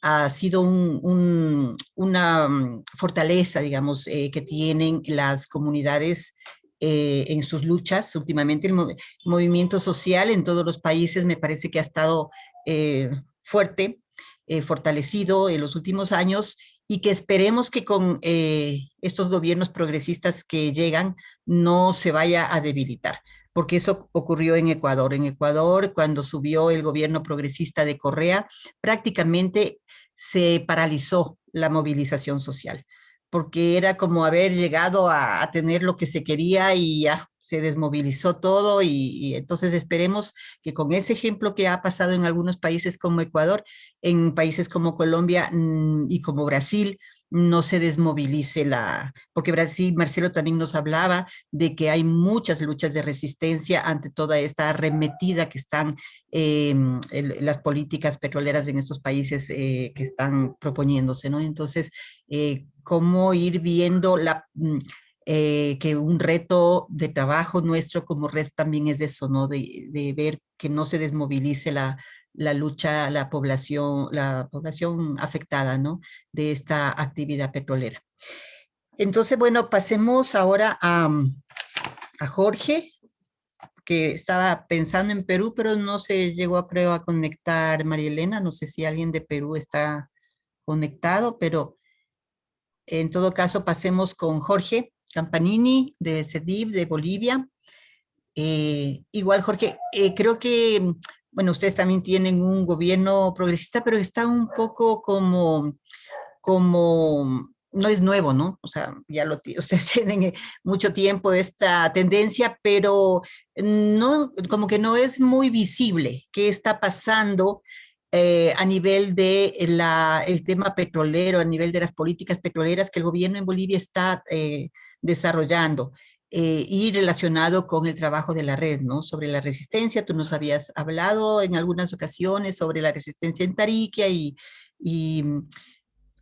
ha sido un, una mm, fortaleza, digamos, eh, que tienen las comunidades eh, en sus luchas. Últimamente el, movimiento social en todos los países me parece que ha estado eh, fuerte, fortalecido en los últimos años y que esperemos que con estos gobiernos progresistas que llegan no se vaya a debilitar porque eso ocurrió en Ecuador. En Ecuador, cuando subió el gobierno progresista de Correa, prácticamente se paralizó la movilización social, porque era como haber llegado a, tener lo que se quería y ya se desmovilizó todo y, entonces esperemos que con ese ejemplo que ha pasado en algunos países como Ecuador, en países como Colombia mm, y como Brasil, no se desmovilice la, porque Brasil, Marcelo también nos hablaba de que hay muchas luchas de resistencia ante toda esta arremetida que están eh, las políticas petroleras en estos países eh, que están proponiéndose, ¿no? Entonces, eh, cómo ir viendo la... Mm, eh, que un reto de trabajo nuestro como red también es eso, ¿no? De, de ver que no se desmovilice la, la lucha, la población, la población afectada ¿no? de esta actividad petrolera. Entonces, bueno, pasemos ahora a, a Jorge, que estaba pensando en Perú, pero no se llegó, creo, a conectar María Elena. No sé si alguien de Perú está conectado, pero en todo caso pasemos con Jorge Campanini de CEDIV de Bolivia. Eh, igual, Jorge, eh, creo que bueno, ustedes también tienen un gobierno progresista, pero está un poco como, como, no es nuevo, ¿no? O sea, ya lo ustedes tienen mucho tiempo esta tendencia, pero no, como que no es muy visible qué está pasando eh, a nivel de tema petrolero, a nivel de las políticas petroleras que el gobierno en Bolivia está eh, desarrollando. Eh, y relacionado con el trabajo de la red, ¿no? Sobre la resistencia, tú nos habías hablado en algunas ocasiones sobre la resistencia en Tariquia y, y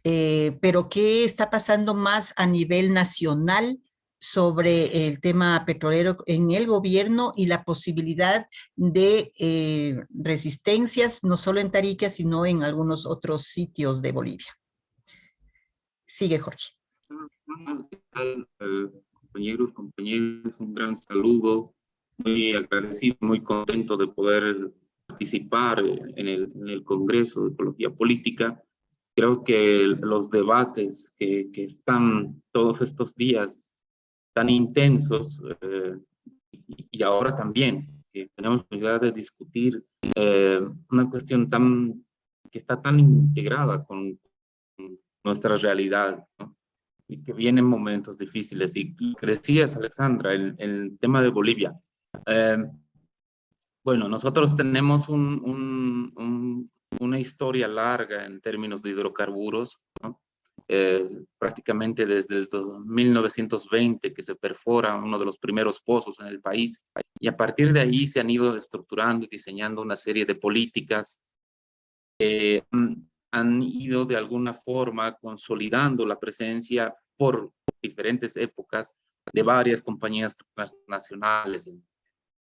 eh, pero ¿qué está pasando más a nivel nacional sobre el tema petrolero en el gobierno y la posibilidad de eh, resistencias, no solo en Tariquia, sino en algunos otros sitios de Bolivia? Sigue, Jorge compañeros, compañeros, un gran saludo, muy agradecido, muy contento de poder participar en el, en el Congreso de Ecología Política. Creo que los debates que, que están todos estos días tan intensos eh, y ahora también que tenemos oportunidad de discutir eh, una cuestión tan que está tan integrada con nuestra realidad. ¿no? Y que vienen momentos difíciles. Y decías, Alexandra, el, el tema de Bolivia. Eh, bueno, nosotros tenemos un, un, un, una historia larga en términos de hidrocarburos, ¿no? eh, prácticamente desde el 1920 que se perfora uno de los primeros pozos en el país y a partir de ahí se han ido estructurando y diseñando una serie de políticas eh, ido de alguna forma consolidando la presencia por diferentes épocas de varias compañías nacionales en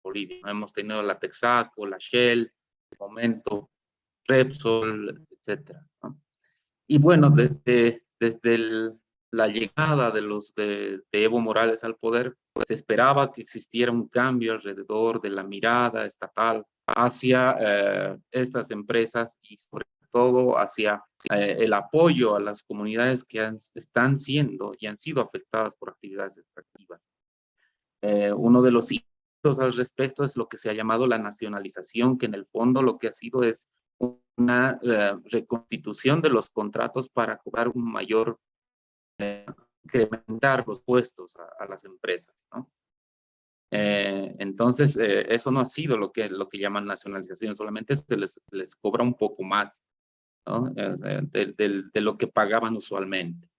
Bolivia. Hemos tenido la Texaco, la Shell, de momento Repsol, etc. Y bueno, desde, desde la llegada de, los, de, Evo Morales al poder, se esperaba que existiera un cambio alrededor de la mirada estatal hacia eh, estas empresas y sobre todo hacia eh, el apoyo a las comunidades que están siendo y han sido afectadas por actividades extractivas. Eh, uno de los hitos al respecto es lo que se ha llamado la nacionalización, que en el fondo lo que ha sido es una eh, reconstitución de los contratos para cobrar un mayor, incrementar los puestos a, las empresas, ¿no? entonces, eso no ha sido lo que, lo que llaman nacionalización, solamente se les, les cobra un poco más de, lo que pagaban usualmente.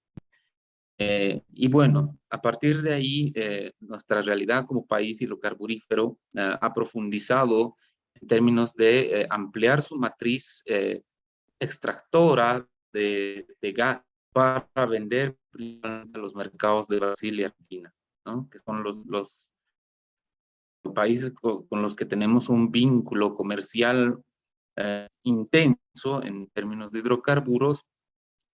Eh, y bueno, a partir de ahí, eh, nuestra realidad como país hidrocarburífero ha profundizado en términos de ampliar su matriz extractora de, de, gas para vender a los mercados de Brasil y Argentina, ¿no? que son los, los países con, con, los que tenemos un vínculo comercial eh, intenso en términos de hidrocarburos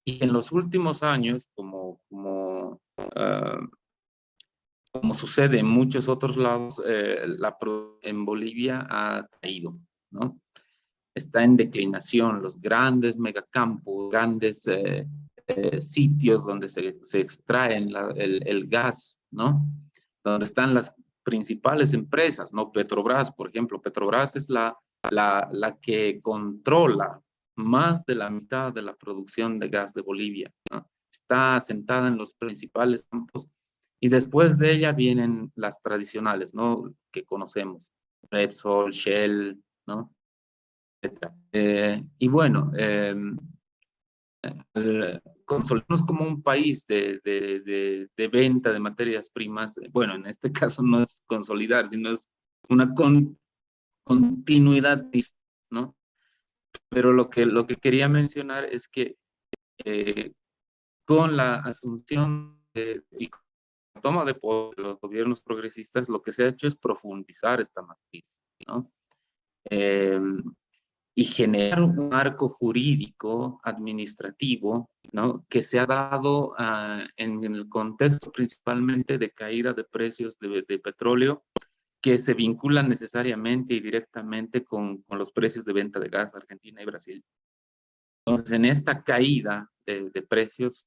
y en los últimos años, como, como, uh, como sucede en muchos otros lados, eh, la en Bolivia ha caído, ¿no? Está en declinación, los grandes megacampos, grandes eh, eh, sitios donde se, se extraen el, el, gas, ¿no? Donde están las principales empresas, ¿no? Petrobras, por ejemplo. Petrobras es la, la, la que controla más de la mitad de la producción de gas de Bolivia. Está asentada en los principales campos y después de ella vienen las tradicionales, ¿no? Que conocemos, Repsol, Shell, ¿no? Eh, y bueno, eh, consolidarnos como un país de, de, de, de, venta de materias primas, bueno, en este caso no es consolidar, sino es una con, continuidad, ¿no? Pero lo que, lo que quería mencionar es que eh, con la asunción de, y la toma de poder de los gobiernos progresistas, lo que se ha hecho es profundizar esta matriz, ¿no? Eh, y generar un marco jurídico administrativo ¿no? que se ha dado uh, en, el contexto principalmente de caída de precios de, petróleo que se vinculan necesariamente y directamente con, con, los precios de venta de gas Argentina y Brasil. Entonces, en esta caída de, de precios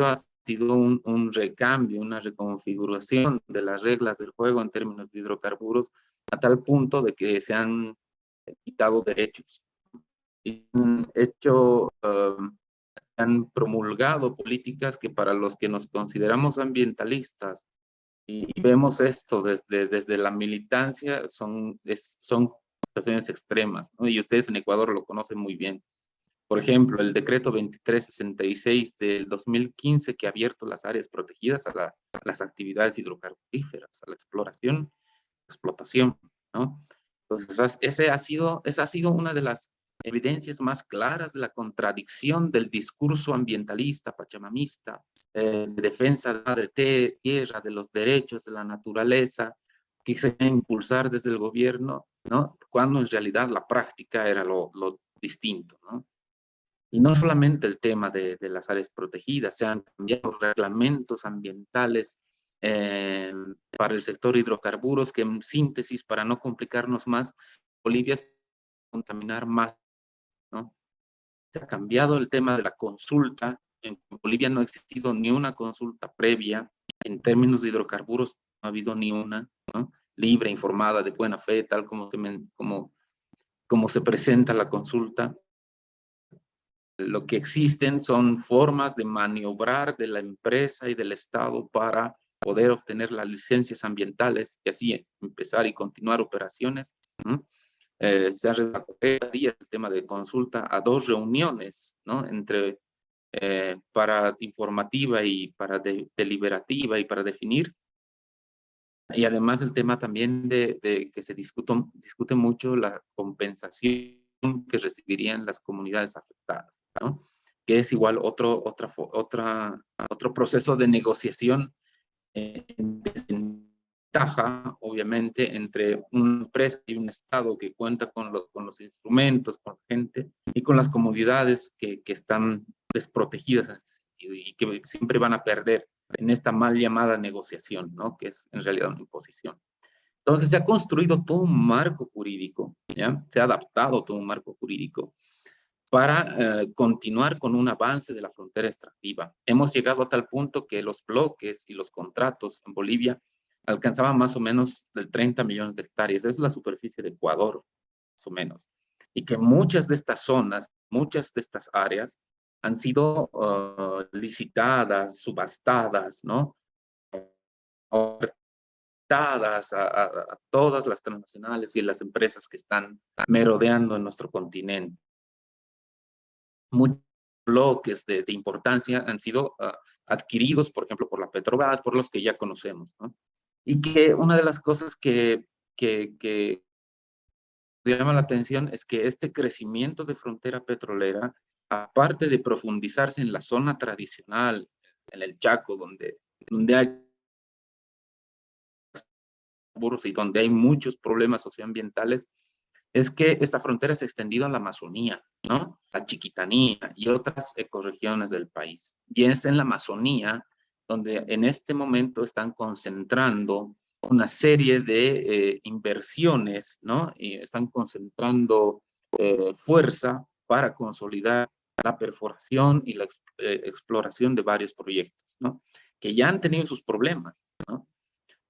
ha sido un, un recambio, una reconfiguración de las reglas del juego en términos de hidrocarburos a tal punto de que se han quitado derechos. Y han hecho, uh, han promulgado políticas que para los que nos consideramos ambientalistas y vemos esto desde, desde la militancia son, es, son situaciones extremas, ¿no? y ustedes en Ecuador lo conocen muy bien. Por ejemplo, el decreto 2366 del 2015 que ha abierto las áreas protegidas a, la, a las actividades hidrocarburíferas, a la exploración, explotación, ¿no? Entonces, ese ha sido, esa ha sido una de las evidencias más claras de la contradicción del discurso ambientalista, pachamamista, eh, de defensa de tierra, de los derechos de la naturaleza, que se impulsar desde el gobierno, ¿no? cuando en realidad la práctica era lo, lo distinto. ¿no? Y no solamente el tema de, de, las áreas protegidas, se han cambiado reglamentos ambientales eh, para el sector hidrocarburos, que en síntesis, para no complicarnos más, Bolivia contaminar más. Se ha cambiado el tema de la consulta, en Bolivia no ha existido ni una consulta previa, en términos de hidrocarburos no ha habido ni una, ¿no? Libre, informada, de buena fe, tal como se, como, como se presenta la consulta. Lo que existen son formas de maniobrar de la empresa y del Estado para poder obtener las licencias ambientales y así empezar y continuar operaciones. Eh, se ha reducido el tema de consulta a dos reuniones, ¿no? Entre eh, para informativa y para de, deliberativa y para definir. Y además el tema también de, de que se discuto, discute mucho la compensación que recibirían las comunidades afectadas, ¿no? que es igual otro, otra, otra, otro proceso de negociación en desventaja, obviamente, entre una empresa y un Estado que cuenta con, lo, con los instrumentos, con gente y con las comunidades que, que están desprotegidas este y que siempre van a perder en esta mal llamada negociación, ¿no? que es en realidad una imposición. Entonces se ha construido todo un marco jurídico, ¿ya? se ha adaptado todo un marco jurídico para eh, continuar con un avance de la frontera extractiva. Hemos llegado a tal punto que los bloques y los contratos en Bolivia alcanzaban más o menos del 30 millones de hectáreas. es la superficie de Ecuador, más o menos. Y que muchas de estas zonas, muchas de estas áreas han sido uh, licitadas, subastadas, ¿no? Ofertadas a, a, a todas las transnacionales y las empresas que están merodeando en nuestro continente muchas bloques de, importancia han sido ah, adquiridos, por ejemplo, por la Petrobras, por los que ya conocemos. ¿no? Y que una de las cosas que, que, llama la atención es que este crecimiento de frontera petrolera, aparte de profundizarse en la zona tradicional, en el Chaco, donde, donde hay muchos problemas socioambientales, es que esta frontera se ha extendido a la Amazonía, ¿no? La Chiquitanía y otras ecorregiones del país. Y es en la Amazonía donde en este momento están concentrando una serie de eh, inversiones, ¿no? Y están concentrando eh, fuerza para consolidar la perforación y la eh, exploración de varios proyectos, ¿no? Que ya han tenido sus problemas, ¿no?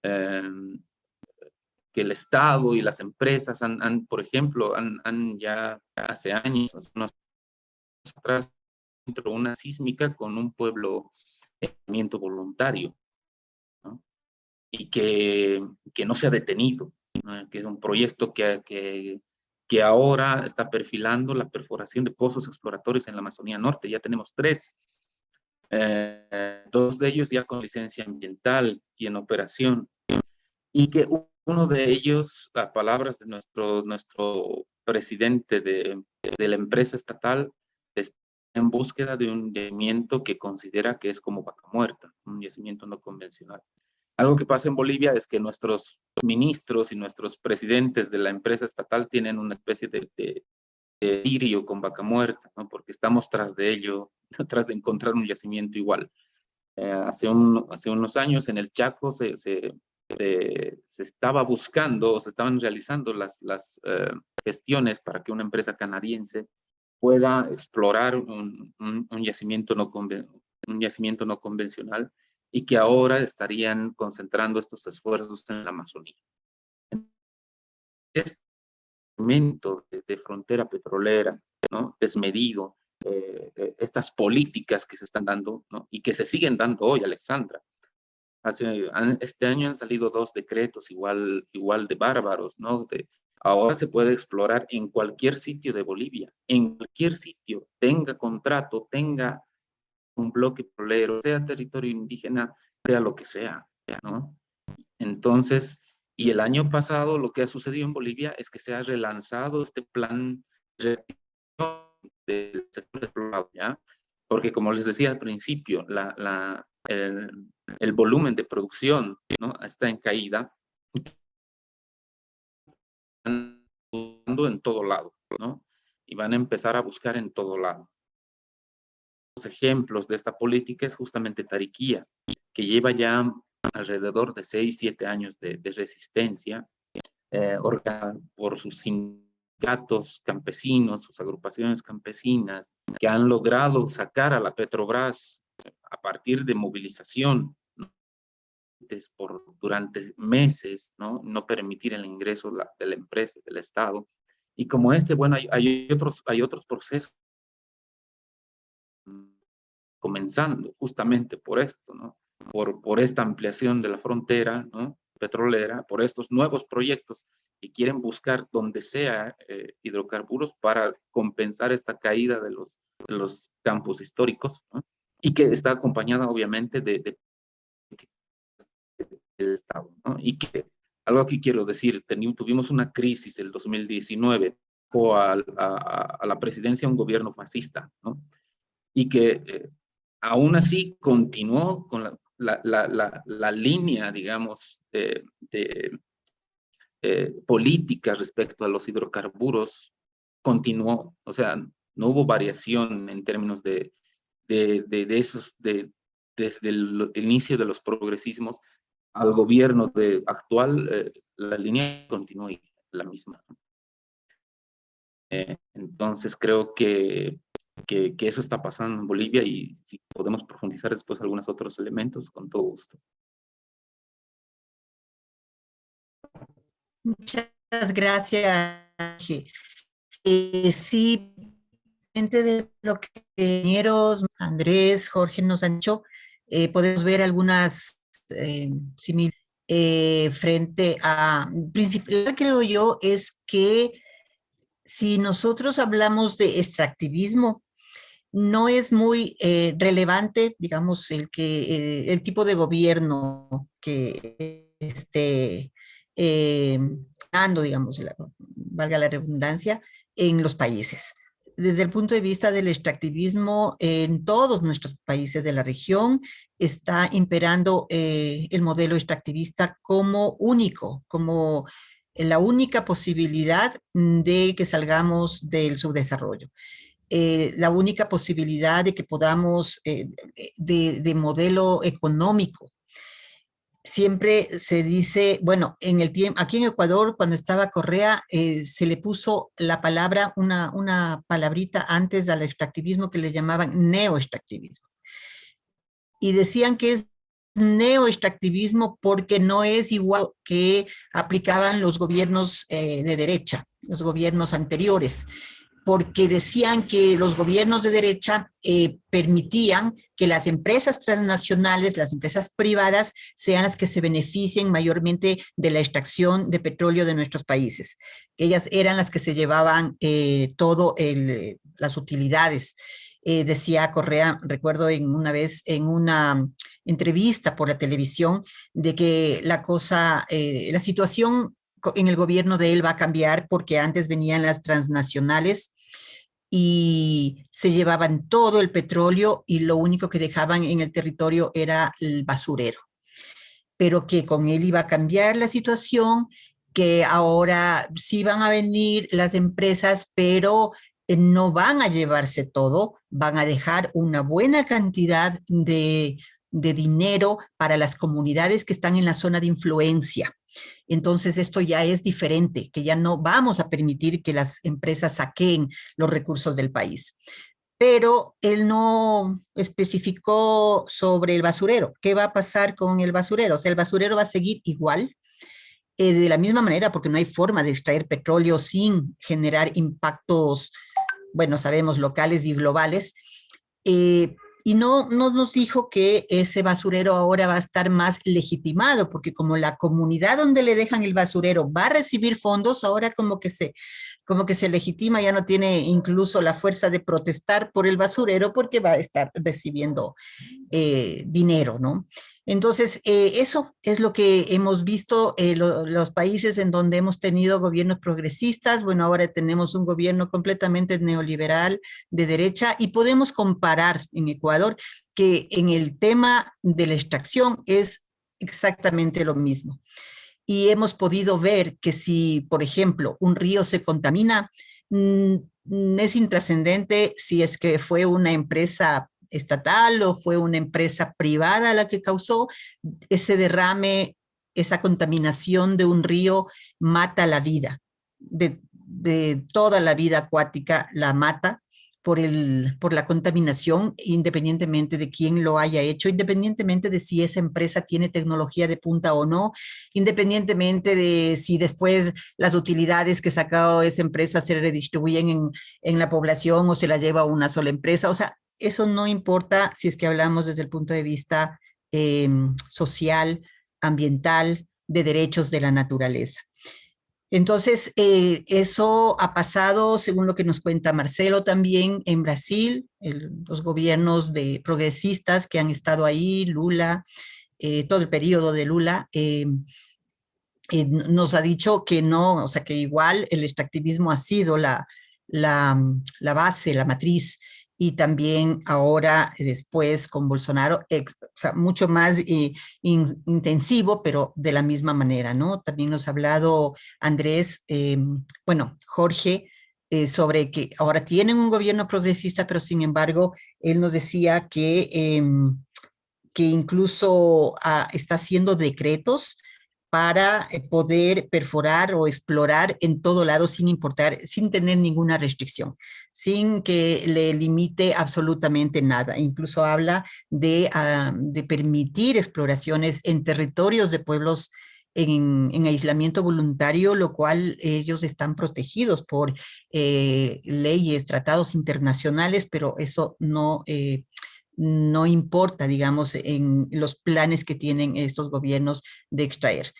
Em, que el Estado y las empresas han, por ejemplo, han, han, ya hace años, atrás, entró una sísmica con un pueblo movimiento voluntario, y que, que no se ha detenido, que es un proyecto que, que, ahora está perfilando la perforación de pozos exploratorios en la Amazonía Norte. Ya tenemos tres, eh, dos de ellos ya con licencia ambiental y en operación, y que uno de ellos, las palabras de nuestro, nuestro presidente de, de la empresa estatal, en búsqueda de un yacimiento que considera que es como vaca muerta, un yacimiento no convencional. Algo que pasa en Bolivia es que nuestros ministros y nuestros presidentes de la empresa estatal tienen una especie de, de, de con vaca muerta, ¿no? porque estamos tras de ello, tras de encontrar un yacimiento igual. Eh, hace, un, hace unos años en el Chaco se, se se, estaba buscando, se estaban realizando las, las eh, gestiones para que una empresa canadiense pueda explorar un, un, yacimiento no un yacimiento no convencional y que ahora estarían concentrando estos esfuerzos en la Amazonía. Este momento de, frontera petrolera, ¿no? desmedido, eh, eh, estas políticas que se están dando ¿no? y que se siguen dando hoy, Alexandra, este año han salido dos decretos igual, igual de bárbaros, ¿no? De, ahora se puede explorar en cualquier sitio de Bolivia, en cualquier sitio, tenga contrato, tenga un bloque petrolero, sea territorio indígena, sea lo que sea, ¿no? Entonces, y el año pasado lo que ha sucedido en Bolivia es que se ha relanzado este plan del sector explorado, ¿ya? Porque como les decía al principio, el, volumen de producción está en caída, en todo lado, ¿no? Y van a empezar a buscar en todo lado. Los ejemplos de esta política es justamente Tariquía, que lleva ya alrededor de 6, 7 años de, resistencia eh, por sus sindicatos campesinos, sus agrupaciones campesinas, que han logrado sacar a la Petrobras a partir de movilización por, durante meses, ¿no? no permitir el ingreso de la empresa, del Estado. Y como este, bueno, hay, otros, hay otros procesos comenzando justamente por esto, ¿no? por, por esta ampliación de la frontera ¿no? petrolera, por estos nuevos proyectos que quieren buscar donde sea eh, hidrocarburos para compensar esta caída de los, los campos históricos. y que está acompañada obviamente de, del Estado. ¿no? Y que algo que quiero decir, tuvimos una crisis el 2019 a, a, a, la presidencia un gobierno fascista, ¿no? y que eh, aún así continuó con la, la, la, la línea, digamos, de, de eh, política respecto a los hidrocarburos, continuó, o sea, no hubo variación en términos de, de, de, esos, de, desde el, inicio de los progresismos al gobierno de, actual, eh, la línea continúa la misma. Eh, entonces creo que, que, que, eso está pasando en Bolivia y si podemos profundizar después algunos otros elementos, con todo gusto. Muchas gracias. Eh, sí, de lo que ingenieros Andrés, Jorge nos han dicho, eh, podemos ver algunas eh, eh, frente a, principal creo yo, es que si nosotros hablamos de extractivismo, no es muy eh, relevante, digamos, el, que, eh, el tipo de gobierno que esté eh, dando, digamos, valga la redundancia, en los países. Desde el punto de vista del extractivismo, en todos nuestros países de la región está imperando el modelo extractivista como único, como la única posibilidad de que salgamos del subdesarrollo. Eh, la única posibilidad de que podamos, eh, de, modelo económico. Siempre se dice, bueno, en el tiempo, aquí en Ecuador, cuando estaba Correa, eh, se le puso la palabra, una, una palabrita antes al extractivismo que le llamaban neoextractivismo. Y decían que es neoextractivismo porque no es igual que aplicaban los gobiernos de derecha, los gobiernos anteriores porque decían que los gobiernos de derecha eh, permitían que las empresas transnacionales, las empresas privadas, sean las que se beneficien mayormente de la extracción de petróleo de nuestros países. Ellas eran las que se llevaban eh, todo las utilidades. Eh, decía Correa, recuerdo en una vez en una entrevista por la televisión, de que la cosa, la situación en el gobierno de él va a cambiar porque antes venían las transnacionales y se llevaban todo el petróleo y lo único que dejaban en el territorio era el basurero. Pero que con él iba a cambiar la situación, que ahora sí van a venir las empresas, pero eh, no van a llevarse todo, van a dejar una buena cantidad de, de dinero para las comunidades que están en la zona de influencia entonces esto ya es diferente, que ya no vamos a permitir que las empresas saquen los recursos del país. Pero él no especificó sobre el basurero. ¿Qué va a pasar con el basurero? O sea, el basurero va a seguir igual, eh, de la misma manera, porque no hay forma de extraer petróleo sin generar impactos, bueno, sabemos, locales y globales, eh, y no, no nos dijo que ese basurero ahora va a estar más legitimado, porque como la comunidad donde le dejan el basurero va a recibir fondos, ahora como que se, como que se legitima, ya no tiene incluso la fuerza de protestar por el basurero porque va a estar recibiendo eh, dinero, ¿no? Entonces, eh, eso es lo que hemos visto eh, los países en donde hemos tenido gobiernos progresistas. Bueno, ahora tenemos un gobierno completamente neoliberal de derecha y podemos comparar en Ecuador que en el tema de la extracción es exactamente lo mismo. Y hemos podido ver que si, por ejemplo, un río se contamina, mm, es intrascendente si es que fue una empresa estatal o fue una empresa privada la que causó ese derrame, esa contaminación de un río mata la vida, de, toda la vida acuática la mata por, el, por la contaminación, independientemente de quién lo haya hecho, independientemente de si esa empresa tiene tecnología de punta o no, independientemente de si después las utilidades que sacó esa empresa se redistribuyen en, en la población o se la lleva una sola empresa. O sea, eso no importa si es que hablamos desde el punto de vista em, social, ambiental, de derechos de la naturaleza. Entonces, eh, eso ha pasado, según lo que nos cuenta Marcelo también, en Brasil, los gobiernos de progresistas que han estado ahí, Lula, eh, todo el periodo de Lula, em, eh, nos ha dicho que no, o sea, que igual el extractivismo ha sido la, la, la base, la matriz y también ahora eh, después con Bolsonaro, sea, mucho más eh, intensivo, pero de la misma manera, ¿no? También nos ha hablado Andrés, em, bueno, Jorge, eh, sobre que ahora tienen un gobierno progresista, pero sin embargo, él nos decía que, que incluso ah, está haciendo decretos para eh, poder perforar o explorar en todo lado sin importar, sin tener ninguna restricción, sin que le limite absolutamente nada. Incluso habla de, ah, de permitir exploraciones en territorios de pueblos en, en, aislamiento voluntario, lo cual ellos están protegidos por eh, leyes, tratados internacionales, pero eso no eh, no importa, digamos, en los planes que tienen estos gobiernos de extraer.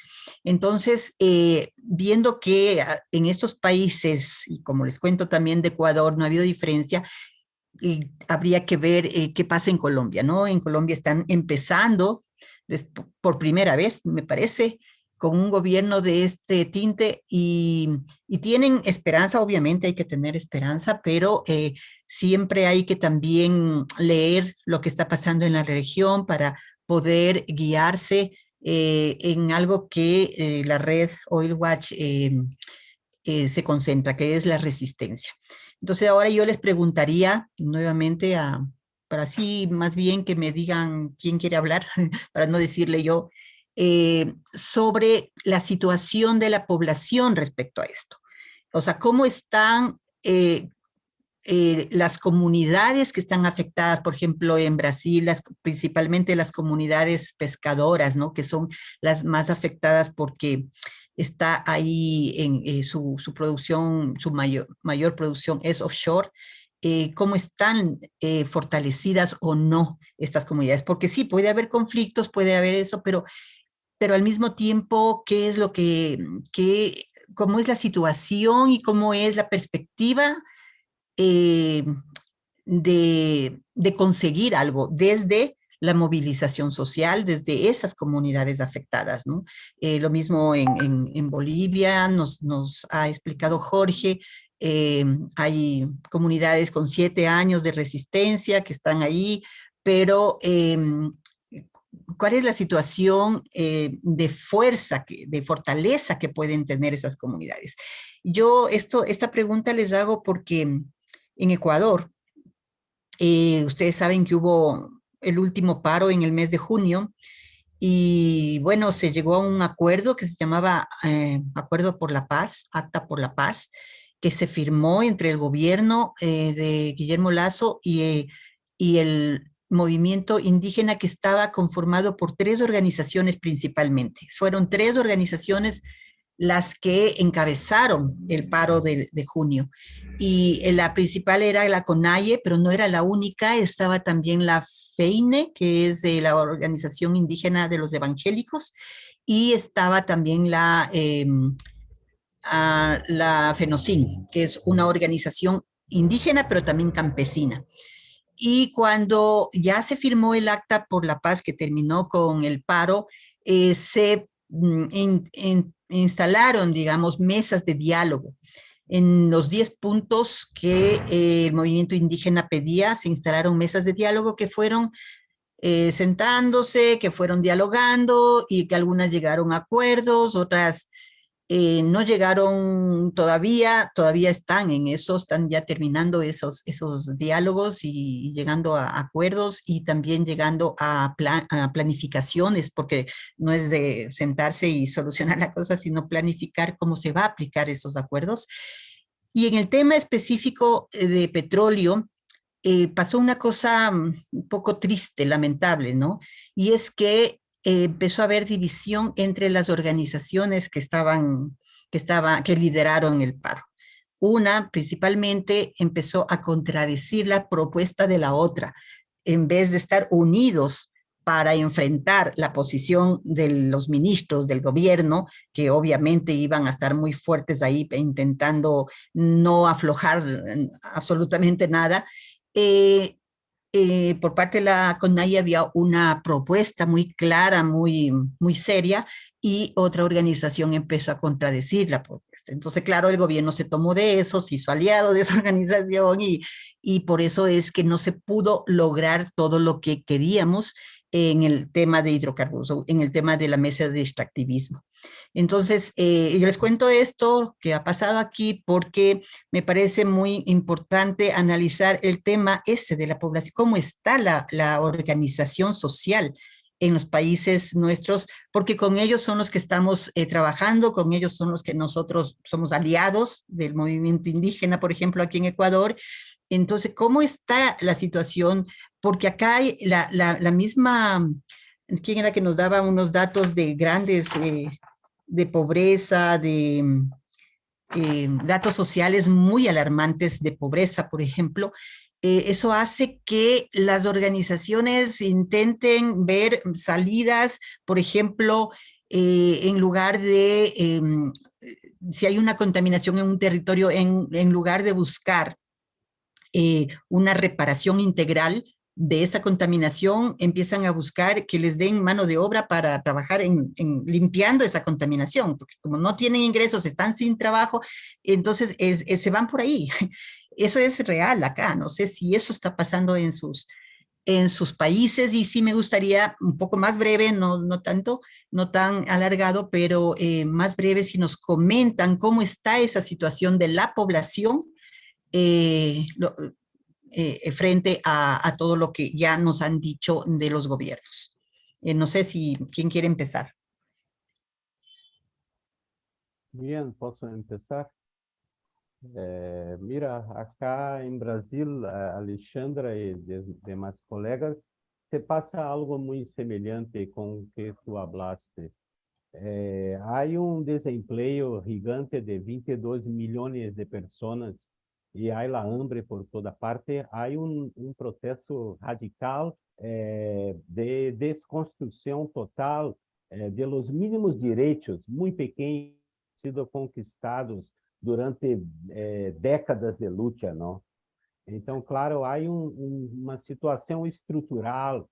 Entonces, eh, viendo que ah, en estos países, y como les cuento también de Ecuador, no ha habido diferencia, habría que ver eh, qué pasa en Colombia, ¿no? En Colombia están empezando por primera vez, me parece, con un gobierno de este tinte y, tienen esperanza, obviamente hay que tener esperanza, pero eh, siempre hay que también leer lo que está pasando en la región para poder guiarse eh, en algo que eh, la red Oil Watch se concentra, que es la resistencia. Entonces ahora yo les preguntaría nuevamente a, para así más bien que me digan quién quiere hablar, para no decirle yo, eh, sobre la situación de la población respecto a esto. O sea, cómo están eh, eh, las comunidades que están afectadas, por ejemplo, en Brasil, las, principalmente las comunidades pescadoras, ¿no? que son las más afectadas porque está ahí en su, su, producción, su mayor, mayor producción es offshore, cómo están fortalecidas o no estas comunidades, porque sí, puede haber conflictos, puede haber eso, pero pero al mismo tiempo, qué es lo que, qué, cómo es la situación y cómo es la perspectiva eh, de, conseguir algo desde la movilización social, desde esas comunidades afectadas. ¿no? Eh, lo mismo en, Bolivia, nos, nos, ha explicado Jorge, eh, hay comunidades con siete años de resistencia que están ahí, pero cuál es la situación eh, de fuerza, de fortaleza que pueden tener esas comunidades. Yo esto, esta pregunta les hago porque en Ecuador, eh, ustedes saben que hubo el último paro en el mes de junio y bueno, se llegó a un acuerdo que se llamaba eh, Acuerdo por la Paz, Acta por la Paz, que se firmó entre el gobierno de Guillermo Lazo y, y el movimiento indígena que estaba conformado por tres organizaciones principalmente. Fueron tres organizaciones las que encabezaron el paro de, junio. Y eh, la principal era la CONAIE, pero no era la única, estaba también la FEINE, que es la Organización Indígena de los Evangélicos, y estaba también la, em, la FENOCIN, que es una organización indígena, pero también campesina. Y cuando ya se firmó el acta por la paz que terminó con el paro, eh, se mm, instalaron, digamos, mesas de diálogo. En los 10 puntos que eh, el movimiento indígena pedía, se instalaron mesas de diálogo que fueron eh, sentándose, que fueron dialogando y que algunas llegaron a acuerdos, otras eh, no llegaron todavía, todavía están en eso, están ya terminando esos, esos diálogos y, llegando a acuerdos y también llegando a, planificaciones, porque no es de sentarse y solucionar la cosa, sino planificar cómo se va a aplicar esos acuerdos. Y en el tema específico eh, de petróleo, eh, pasó una cosa mm, un poco triste, lamentable, ¿no? Y es que empezó a haber división entre las organizaciones que estaban, que estaba, que lideraron el paro. Una principalmente empezó a contradecir la propuesta de la otra, en vez de estar unidos para enfrentar la posición de los ministros del gobierno, que obviamente iban a estar muy fuertes ahí intentando no aflojar absolutamente nada, eh, eh, por parte de la CONAI había una propuesta muy clara, muy, muy seria, y otra organización empezó a contradecir la propuesta. Entonces, claro, el gobierno se tomó de eso, se hizo aliado de esa organización y, y por eso es que no se pudo lograr todo lo que queríamos en el tema de hidrocarburos, en el tema de la mesa de extractivismo. Entonces, eh, yo les cuento esto que ha pasado aquí porque me parece muy importante analizar el tema ese de la población, cómo está la, organización social en los países nuestros, porque con ellos son los que estamos eh, trabajando, con ellos son los que nosotros somos aliados del movimiento indígena, por ejemplo, aquí en Ecuador. Entonces, ¿cómo está la situación porque acá hay la, la, misma, ¿quién era que nos daba unos datos de grandes, eh, de pobreza, de eh, datos sociales muy alarmantes de pobreza, por ejemplo, eh, eso hace que las organizaciones intenten ver salidas, por ejemplo, en lugar de, em, si hay una contaminación en un territorio, en, en lugar de buscar una reparación integral de esa contaminación, empiezan a buscar que les den mano de obra para trabajar en, limpiando esa contaminación, porque como no tienen ingresos, están sin trabajo, entonces se van por ahí. Eso es real acá, no sé si eso está pasando en sus, en sus países y sí me gustaría un poco más breve, no, no tanto, no tan alargado, pero eh, más breve si nos comentan cómo está esa situación de la población eh, eh, frente a, todo lo que ya nos han dicho de los gobiernos. Eh, no sé si, ¿quién quiere empezar? Bien, puedo empezar. Eh, mira, acá en Brasil, Alexandra y demás colegas, se pasa algo muy semejante con que tú hablaste. hay un desempleo gigante de 22 millones de personas e há la hambre por toda parte, há um, um processo radical eh, de desconstrução total eh, de los mínimos direitos, muito pequenos, sido conquistados durante eh, décadas de luta, não? Então, claro, há um, um, uma situação estrutural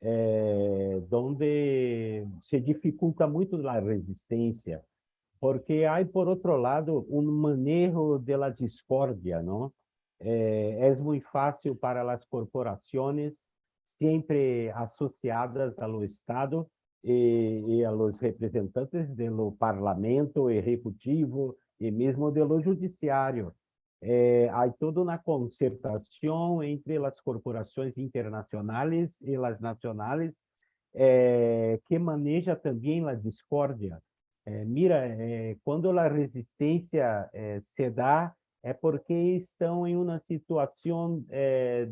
eh, onde se dificulta muito a resistência, porque há, por outro lado, um manejo de la discordia, não? É, é muito fácil para as corporações, sempre associadas ao Estado e, e aos representantes do parlamento executivo e mesmo do judiciário. É, há toda uma concertação entre as corporações internacionais e as nacionais é, que maneja também a discórdia é, mira, é, quando a resistência é, se dá, é porque estão em uma situação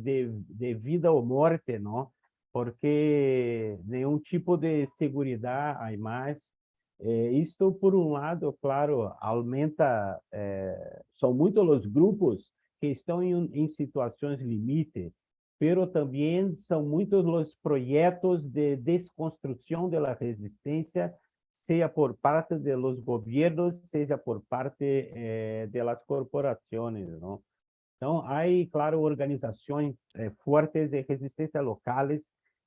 de, de vida ou morte, não? Porque nenhum tipo de segurança há mais. isto, por um lado, claro, aumenta, são muitos os grupos que estão em, em situações limite, pero também são muitos os projetos de desconstrução da resistência sea por parte de los gobiernos, sea por parte eh, de las corporaciones, ¿no? Então, há, claro, organizações eh, fortes de resistência locais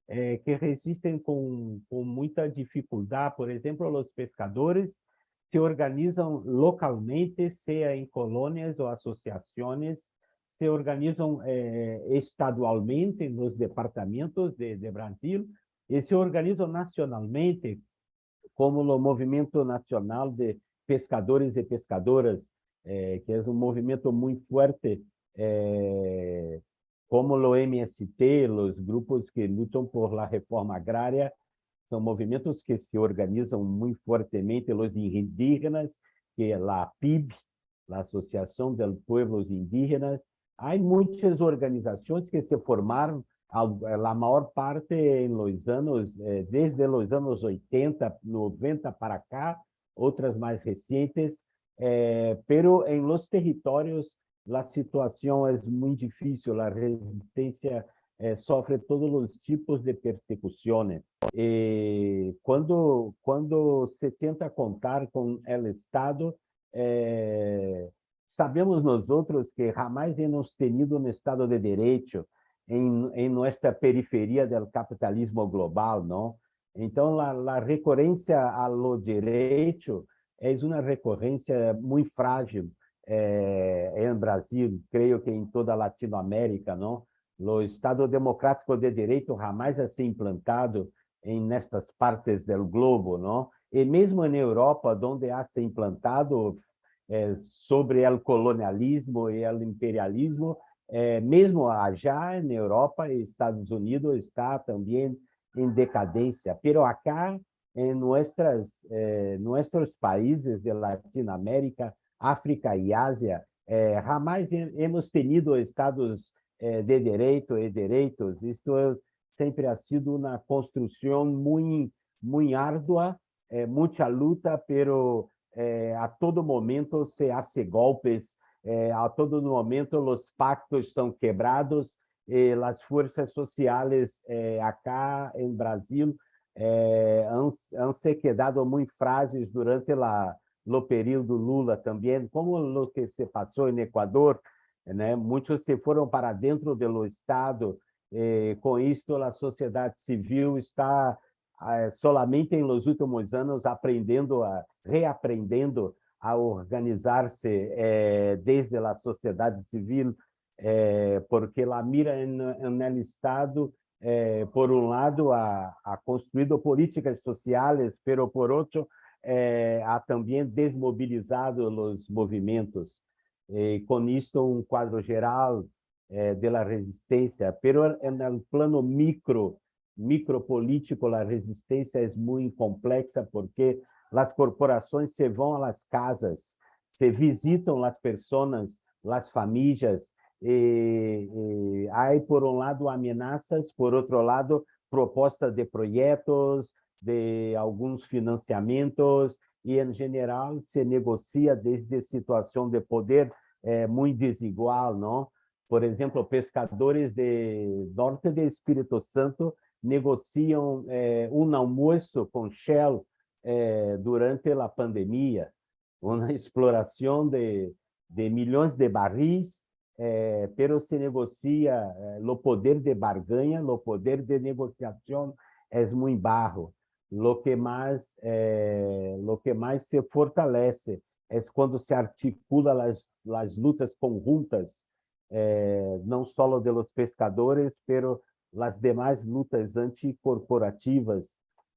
eh, que resistem com, com muita dificuldade. Por exemplo, os pescadores se organizam localmente, seja em colônias ou associações, se organizam eh, estadualmente nos departamentos de, de Brasil e se organizam nacionalmente como o Movimento Nacional de Pescadores e Pescadoras, eh, que é um movimento muito forte, eh, como o MST, os grupos que lutam por la reforma agrária, são movimentos que se organizam muito fortemente, os indígenas, que é a PIB, a Associação de Pueblos Indígenas. Há muitas organizações que se formaram a maior parte em los anos, eh, desde os anos 80, 90 para cá, outras mais recentes, eh, pero em los territórios a situação é muito difícil, a resistência eh, sofre todos os tipos de persecuções. E quando quando se tenta contar com o Estado, eh, sabemos nós outros que jamais hemos tenido um Estado de Direito, em nossa periferia do capitalismo global, não? Então, a recorrência ao direito é uma recorrência muito frágil eh, Brasil, creio que em toda a Latinoamérica, não? O Estado Democrático de Direito jamais é ser implantado em nestas partes do globo, não? E mesmo na Europa, donde ha sido implantado eh, sobre o colonialismo e o imperialismo, é, mesmo já na Europa e Estados Unidos está também em decadência, pero acá em nuestras, eh, nossos países de Latinoamérica, África e Ásia, eh, jamais hemos tenido estados eh, de direito e direitos. Isto sempre ha sido uma construção muito, muito árdua, eh, muita luta, pero eh, a todo momento se hace golpes eh, a todo momento os pactos são quebrados e as forças sociais eh, acá em Brasil eh, han, se quedado muito frágeis durante o período Lula também, como o que se passou em Equador, né? Muitos se foram para dentro do Estado, eh, com isto a sociedade civil está eh, solamente nos últimos anos aprendendo, a, reaprendendo a organizar-se eh, desde a sociedade civil, eh, porque a mira no Estado, eh, por um lado, ha, ha construído políticas sociais, pero por outro, eh, ha também desmobilizado os movimentos. E, com isto, um quadro geral eh, da resistência, pero no plano micro, micropolítico, a resistência é muito complexa porque as corporações se vão às casas, se visitam as pessoas, as famílias, e, e há, por um lado, ameaças, por outro lado, propostas de projetos, de alguns financiamentos, e, em geral, se negocia desde situação de poder é, muito desigual, não? Por exemplo, pescadores de norte do Espírito Santo negociam é, um almoço com Shell é, durante a pandemia, uma exploração de, de milhões de barris, é, pero se negocia, é, o poder de barganha, o poder de negociação é muito baixo. Lo que mais, é, lo que mais se fortalece é quando se articula as lutas conjuntas, eh, não só de los pescadores, pero as demais lutas anticorporativas,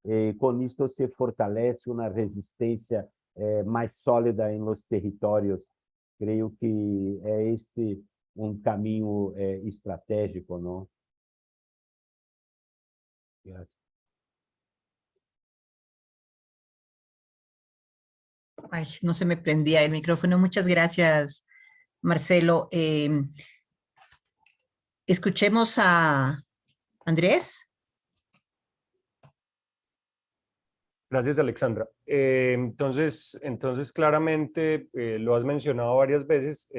e com isto se fortalece uma resistência eh, mais sólida em los territórios. Creio que é esse um caminho eh, estratégico, não? Gracias. Ay, no se me prendía el micrófono. Muchas gracias, Marcelo. Eh, escuchemos a Andrés. Gracias, Alexandra. Eh, entonces, entonces, claramente, eh, lo has mencionado varias veces,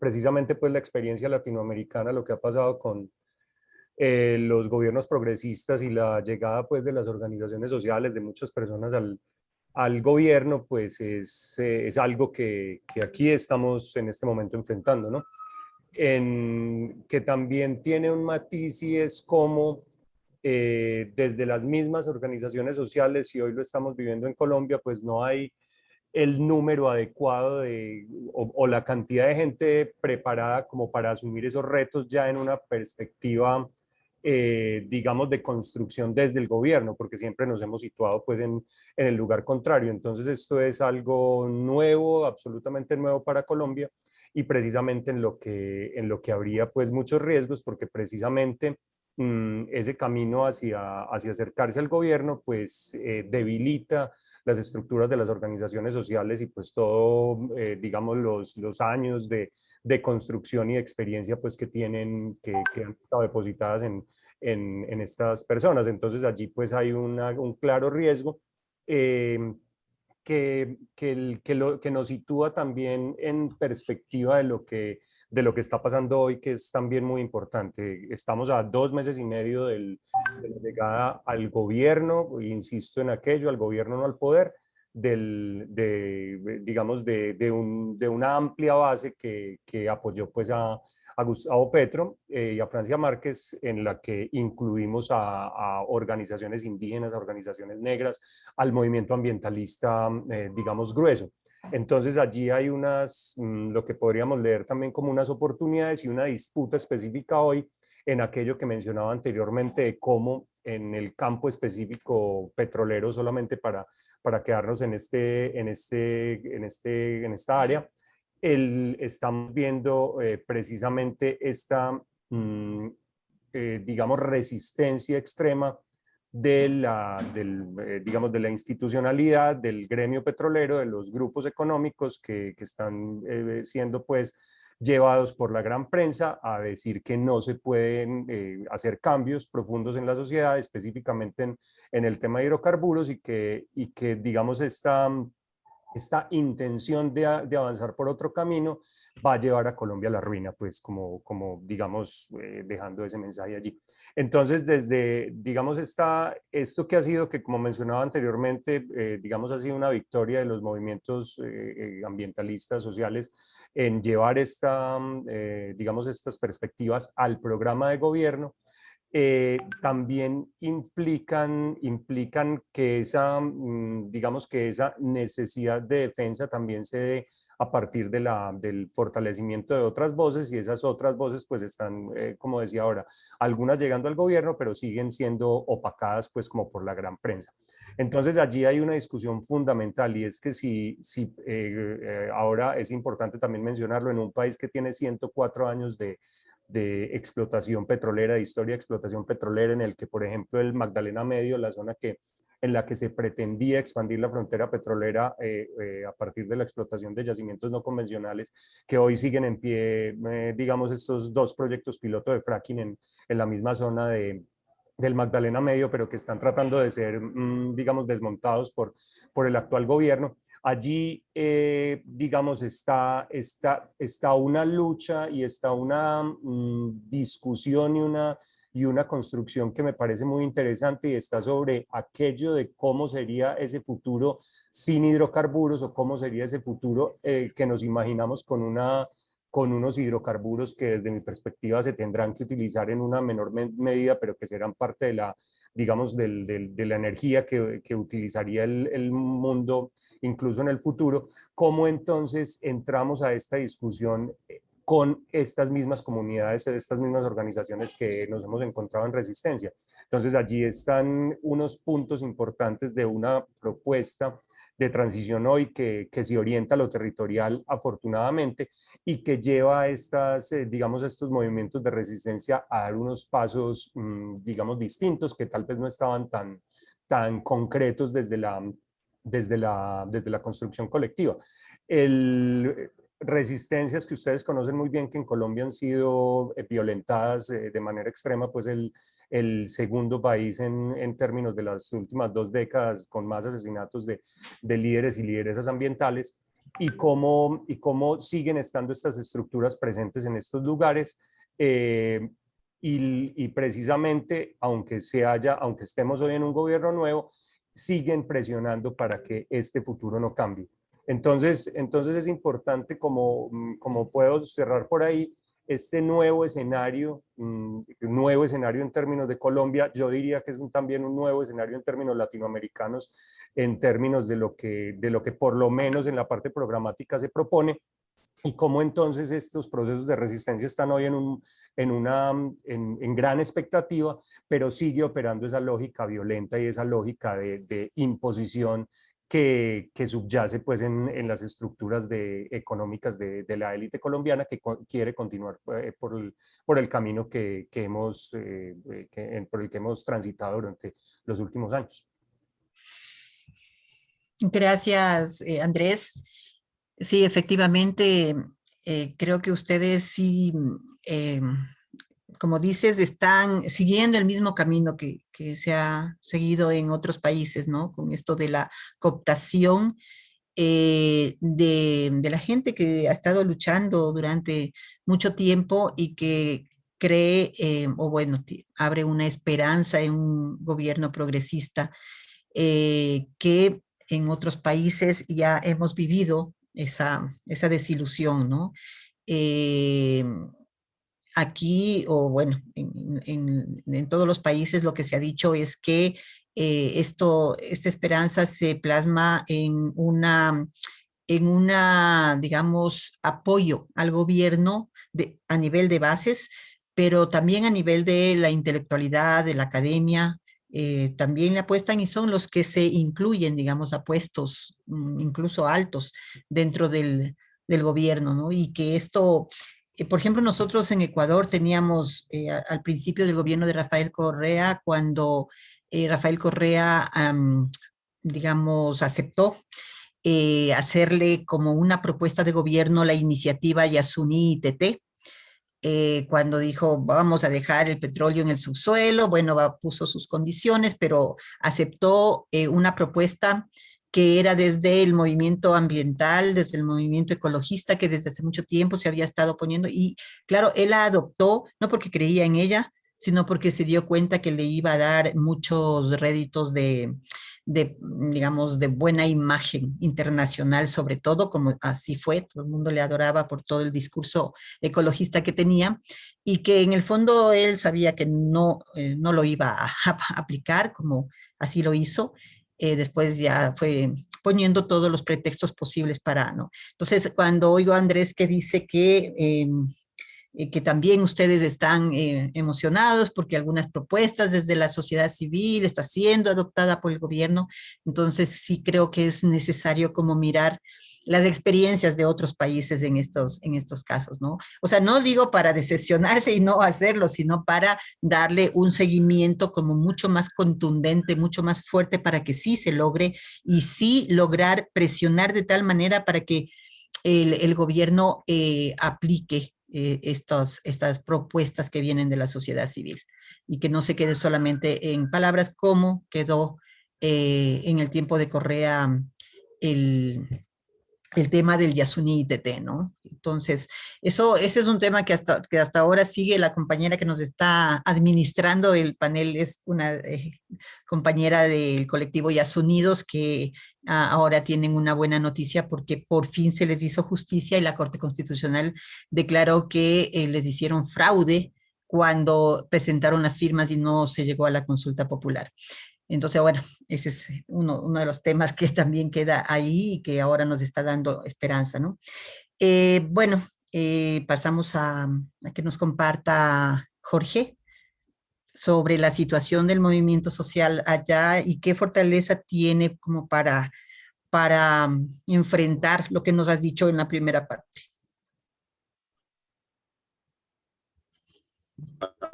precisamente pues la experiencia latinoamericana, lo que ha pasado con eh, los gobiernos progresistas y la llegada pues de las organizaciones sociales, de muchas personas al, al gobierno, pues es, es algo que, que, aquí estamos en este momento enfrentando, ¿no? Que también tiene un matiz y es como eh, desde las mismas organizaciones sociales, y hoy lo estamos viviendo en Colombia, pues no hay el número adecuado de, o, o la cantidad de gente preparada como para asumir esos retos ya en una perspectiva eh, digamos, de construcción desde el gobierno, porque siempre nos hemos situado pues en, en, el lugar contrario. Entonces esto es algo nuevo, absolutamente nuevo para Colombia y precisamente en lo que, en lo que habría pues muchos riesgos, porque precisamente mmm, ese camino hacia, hacia acercarse al gobierno pues eh, debilita las estructuras de las organizaciones sociales y pues todo, eh, digamos, los, los años de, de construcción y de experiencia pues que tienen, que, que han estado depositadas en, en, en, estas personas. Entonces allí pues hay una, un claro riesgo eh, que, que, el, que, lo, que nos sitúa también en perspectiva de lo que de lo que está pasando hoy, que es también muy importante. Estamos a dos meses y medio del, de la llegada al gobierno, insisto en aquello, al gobierno no al poder, del, de, digamos, de, de, un, de una amplia base que, que apoyó pues a, a Gustavo Petro eh, y a Francia Márquez, en la que incluimos a, a, organizaciones indígenas, a organizaciones negras, al movimiento ambientalista, eh, digamos, grueso. Entonces allí hay unas, mm, lo que podríamos leer también como unas oportunidades y una disputa específica hoy en aquello que mencionaba anteriormente de cómo en el campo específico petrolero solamente para para quedarnos en, este, en, este, en, este, en esta área, el, estamos viendo eh, precisamente esta, mmm, eh, digamos, resistencia extrema de la, del, eh, digamos, de la institucionalidad del gremio petrolero, de los grupos económicos que, que están eh, siendo pues llevados por la gran prensa a decir que no se pueden eh, hacer cambios profundos en la sociedad, específicamente en, en, el tema de hidrocarburos y que, y que digamos, esta, esta intención de, de, avanzar por otro camino va a llevar a Colombia a la ruina, pues como, como digamos, eh, dejando ese mensaje allí. Entonces, desde, digamos, esta, esto que ha sido, que como mencionaba anteriormente, eh, digamos, ha sido una victoria de los movimientos eh, ambientalistas, sociales, en llevar esta, mm, eh, digamos, estas perspectivas al programa de gobierno, eh, también implican, implican que esa, mm, digamos que esa necesidad de defensa también se dé a partir de la, del fortalecimiento de otras voces y esas otras voces pues están, eh, como decía ahora, algunas llegando al gobierno pero siguen siendo opacadas pues como por la gran prensa. Entonces allí hay una discusión fundamental y es que si, si eh, eh, ahora es importante también mencionarlo en un país que tiene 104 años de, de explotación petrolera, de historia de explotación petrolera, en el que, por ejemplo, el Magdalena Medio, la zona que en la que se pretendía expandir la frontera petrolera eh, eh, a partir de la explotación de yacimientos no convencionales, que hoy siguen en pie, eh, digamos, estos dos proyectos piloto de fracking en, en la misma zona de, del Magdalena Medio, pero que están tratando de ser, mm, digamos, desmontados por, por el actual gobierno. Allí, digamos, está, está, está una lucha y está una mm, discusión y una y una construcción que me parece muy interesante y está sobre aquello de cómo sería ese futuro sin hidrocarburos o cómo sería ese futuro eh, que nos imaginamos con, una, con unos hidrocarburos que desde mi perspectiva se tendrán que utilizar en una menor medida, pero que serán parte de la, digamos, del, del, de la energía que, que utilizaría el, el, mundo incluso en el futuro, cómo entonces entramos a esta discusión eh, con estas mismas comunidades, estas mismas organizaciones que nos hemos encontrado en resistencia. Entonces allí están unos puntos importantes de una propuesta de transición hoy que, que se orienta a lo territorial afortunadamente y que lleva estas, eh, digamos, estos movimientos de resistencia a dar unos pasos, mm, digamos, distintos que tal vez no estaban tan, tan concretos desde la, desde la, desde la construcción colectiva. El, resistencias que ustedes conocen muy bien que en Colombia han sido eh, violentadas eh, de manera extrema, pues el, segundo país en, términos de las últimas dos décadas con más asesinatos de, de líderes y lideresas ambientales y cómo, y cómo siguen estando estas estructuras presentes en estos lugares eh, y, y, precisamente aunque se haya, aunque estemos hoy en un gobierno nuevo, siguen presionando para que este futuro no cambie. Entonces, entonces es importante, como, mm, como puedo cerrar por ahí, este nuevo escenario, mm, nuevo escenario en términos de Colombia, yo diría que es también un nuevo escenario en términos latinoamericanos, en términos de lo, que, de lo que por lo menos en la parte programática se propone, y cómo entonces estos procesos de resistencia están hoy en, un, en una en, en, gran expectativa, pero sigue operando esa lógica violenta y esa lógica de imposición que, subyace pues en, en, las estructuras económicas de, la élite colombiana que quiere continuar eh, por, el, por el camino que, que hemos, eh, eh, que, por el que hemos transitado durante los últimos años. Gracias, Andrés. Sí, efectivamente, creo que ustedes sí como dices, están siguiendo el mismo camino que, se ha seguido en otros países, ¿no? Con esto de la cooptación eh, de, de, la gente que ha estado luchando durante mucho tiempo y que cree, eh, o bueno, abre una esperanza en un gobierno progresista eh, que en otros países ya hemos vivido esa, esa desilusión, ¿no? Aquí, o bueno, en, en, todos los países lo que se ha dicho es que eh, esto, esta esperanza se plasma en una, en una, digamos, apoyo al gobierno de, a nivel de bases, pero también a nivel de la intelectualidad, de la academia, eh, también le apuestan y son los que se incluyen, digamos, a puestos mm, incluso altos dentro del, del gobierno, ¿no? Y que esto por ejemplo, nosotros en Ecuador teníamos eh, al principio del gobierno de Rafael Correa, cuando eh, Rafael Correa, digamos, aceptó eh, hacerle como una propuesta de gobierno la iniciativa Yasuní ITT, eh, cuando dijo vamos a dejar el petróleo en el subsuelo, bueno, puso sus condiciones, pero aceptó una propuesta que era desde el movimiento ambiental, desde el movimiento ecologista, que desde hace mucho tiempo se había estado poniendo, y claro, él la adoptó, no porque creía en ella, sino porque se dio cuenta que le iba a dar muchos réditos de, de, digamos, de buena imagen internacional, sobre todo, como así fue, todo el mundo le adoraba por todo el discurso ecologista que tenía, y que en el fondo él sabía que no, eh, no lo iba a, aplicar, como así lo hizo, eh, después ya fue poniendo todos los pretextos posibles para, ¿no? Entonces, cuando oigo a Andrés que dice que em, eh, que también ustedes están eh, emocionados porque algunas propuestas desde la sociedad civil está siendo adoptada por el gobierno. Entonces sí creo que es necesario como mirar las experiencias de otros países en estos, en estos casos, ¿no? O sea, no digo para decepcionarse y no hacerlo, sino para darle un seguimiento como mucho más contundente, mucho más fuerte para que sí se logre y sí lograr presionar de tal manera para que el, el gobierno eh, aplique eh, estas propuestas que vienen de la sociedad civil y que no se quede solamente en palabras como quedó eh, en el tiempo de Correa el, el tema del Yasuni ITT, ¿no? Entonces, eso, ese es un tema que hasta, que hasta ahora sigue la compañera que nos está administrando el panel, es una eh, compañera del colectivo Yasunidos que ah, ahora tienen una buena noticia porque por fin se les hizo justicia y la Corte Constitucional declaró que eh, les hicieron fraude cuando presentaron las firmas y no se llegó a la consulta popular. Entonces, bueno, ese es uno, uno, de los temas que también queda ahí y que ahora nos está dando esperanza, ¿no? Eh, bueno, eh, pasamos a, que nos comparta Jorge sobre la situación del movimiento social allá y qué fortaleza tiene como para, para um, enfrentar lo que nos has dicho en la primera parte.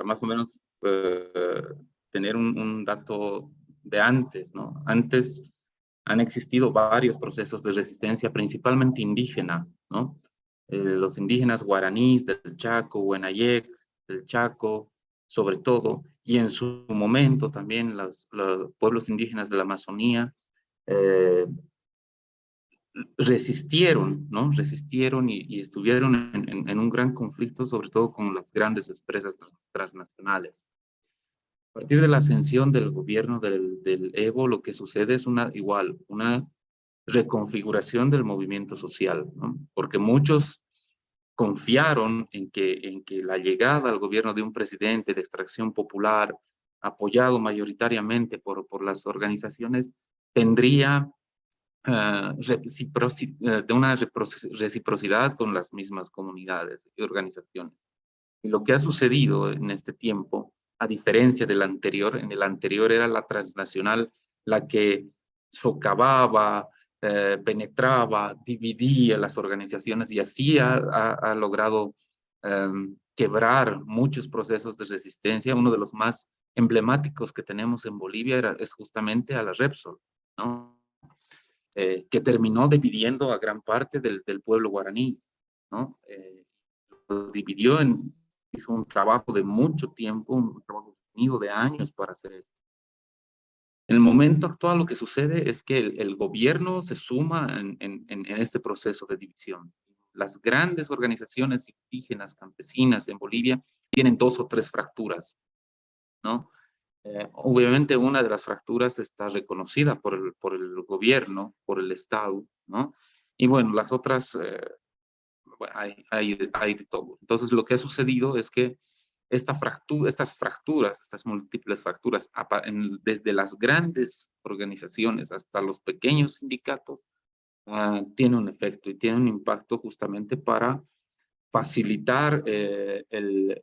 Más o menos eh, tener un dato de antes, ¿no? Antes han existido varios procesos de resistencia, principalmente indígena, ¿no? Eh, los indígenas guaraníes del Chaco, Huenayec, del Chaco, sobre todo, y en su momento también los, pueblos indígenas de la Amazonía eh, resistieron, ¿no? Resistieron y, estuvieron en, en, un gran conflicto, sobre todo con las grandes empresas transnacionales. A partir de la ascensión del gobierno del, Evo, lo que sucede es una igual, una reconfiguración del movimiento social, porque muchos confiaron en que, en que la llegada al gobierno de un presidente de extracción popular, apoyado mayoritariamente por, por las organizaciones, tendría uh, de una reciprocidad con las mismas comunidades y organizaciones. Y lo que ha sucedido en este tiempo a diferencia del anterior. En el anterior era la transnacional la que socavaba, eh, penetraba, dividía las organizaciones y así ha, logrado em, quebrar muchos procesos de resistencia. Uno de los más emblemáticos que tenemos en Bolivia es justamente a la Repsol, ¿no? Eh, que terminó dividiendo a gran parte del, del pueblo guaraní. ¿no? Eh, lo dividió en, hizo un trabajo de mucho tiempo, un trabajo de años para hacer esto. En el momento actual lo que sucede es que el, gobierno se suma en, en, este proceso de división. Las grandes organizaciones indígenas, campesinas en Bolivia tienen dos o tres fracturas, ¿no? Eh, obviamente una de las fracturas está reconocida por el, por el gobierno, por el Estado, ¿no? Y bueno, las otras eh, hay, hay, de todo. Entonces, lo que ha sucedido es que esta fractura, estas fracturas, estas múltiples fracturas, desde las grandes organizaciones hasta los pequeños sindicatos, uh, tiene un efecto y tiene un impacto justamente para facilitar eh, el,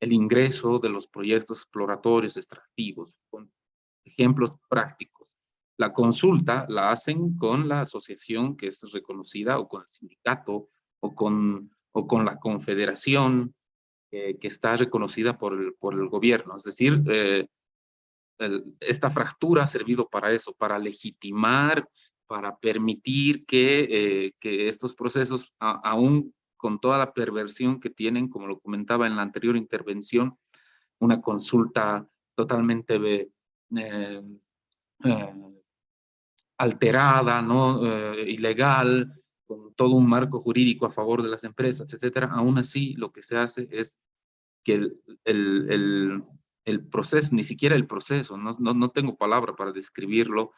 el ingreso de los proyectos exploratorios extractivos, con ejemplos prácticos. La consulta la hacen con la asociación que es reconocida o con el sindicato o con, o con la confederación que está reconocida por el, por el gobierno. Es decir, eh, esta fractura ha servido para eso, para legitimar, para permitir que, eh, que estos procesos, aún con toda la perversión que tienen, como lo comentaba en la anterior intervención, una consulta totalmente eh, alterada, ¿no? ilegal, con todo un marco jurídico a favor de las empresas, etcétera, aún así lo que se hace es que el, el, el proceso, ni siquiera el proceso, no, no, no tengo palabra para describirlo,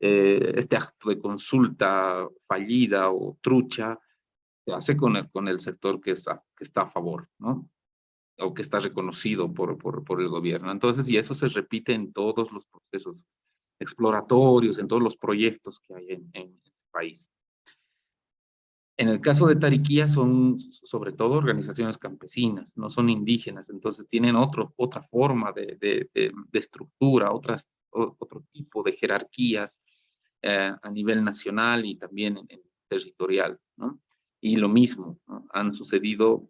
eh, este acto de consulta fallida o trucha se hace con el, con el sector que, es que está a favor, ¿no? O que está reconocido por, por, por el gobierno. Entonces, y eso se repite en todos los procesos exploratorios, en todos los proyectos que hay en, en el país. En el caso de Tariquía son sobre todo organizaciones campesinas, no son indígenas, entonces tienen otro, otra forma de, de, de, estructura, otras, otro tipo de jerarquías eh, a nivel nacional y también en, territorial. ¿no? Y lo mismo, han sucedido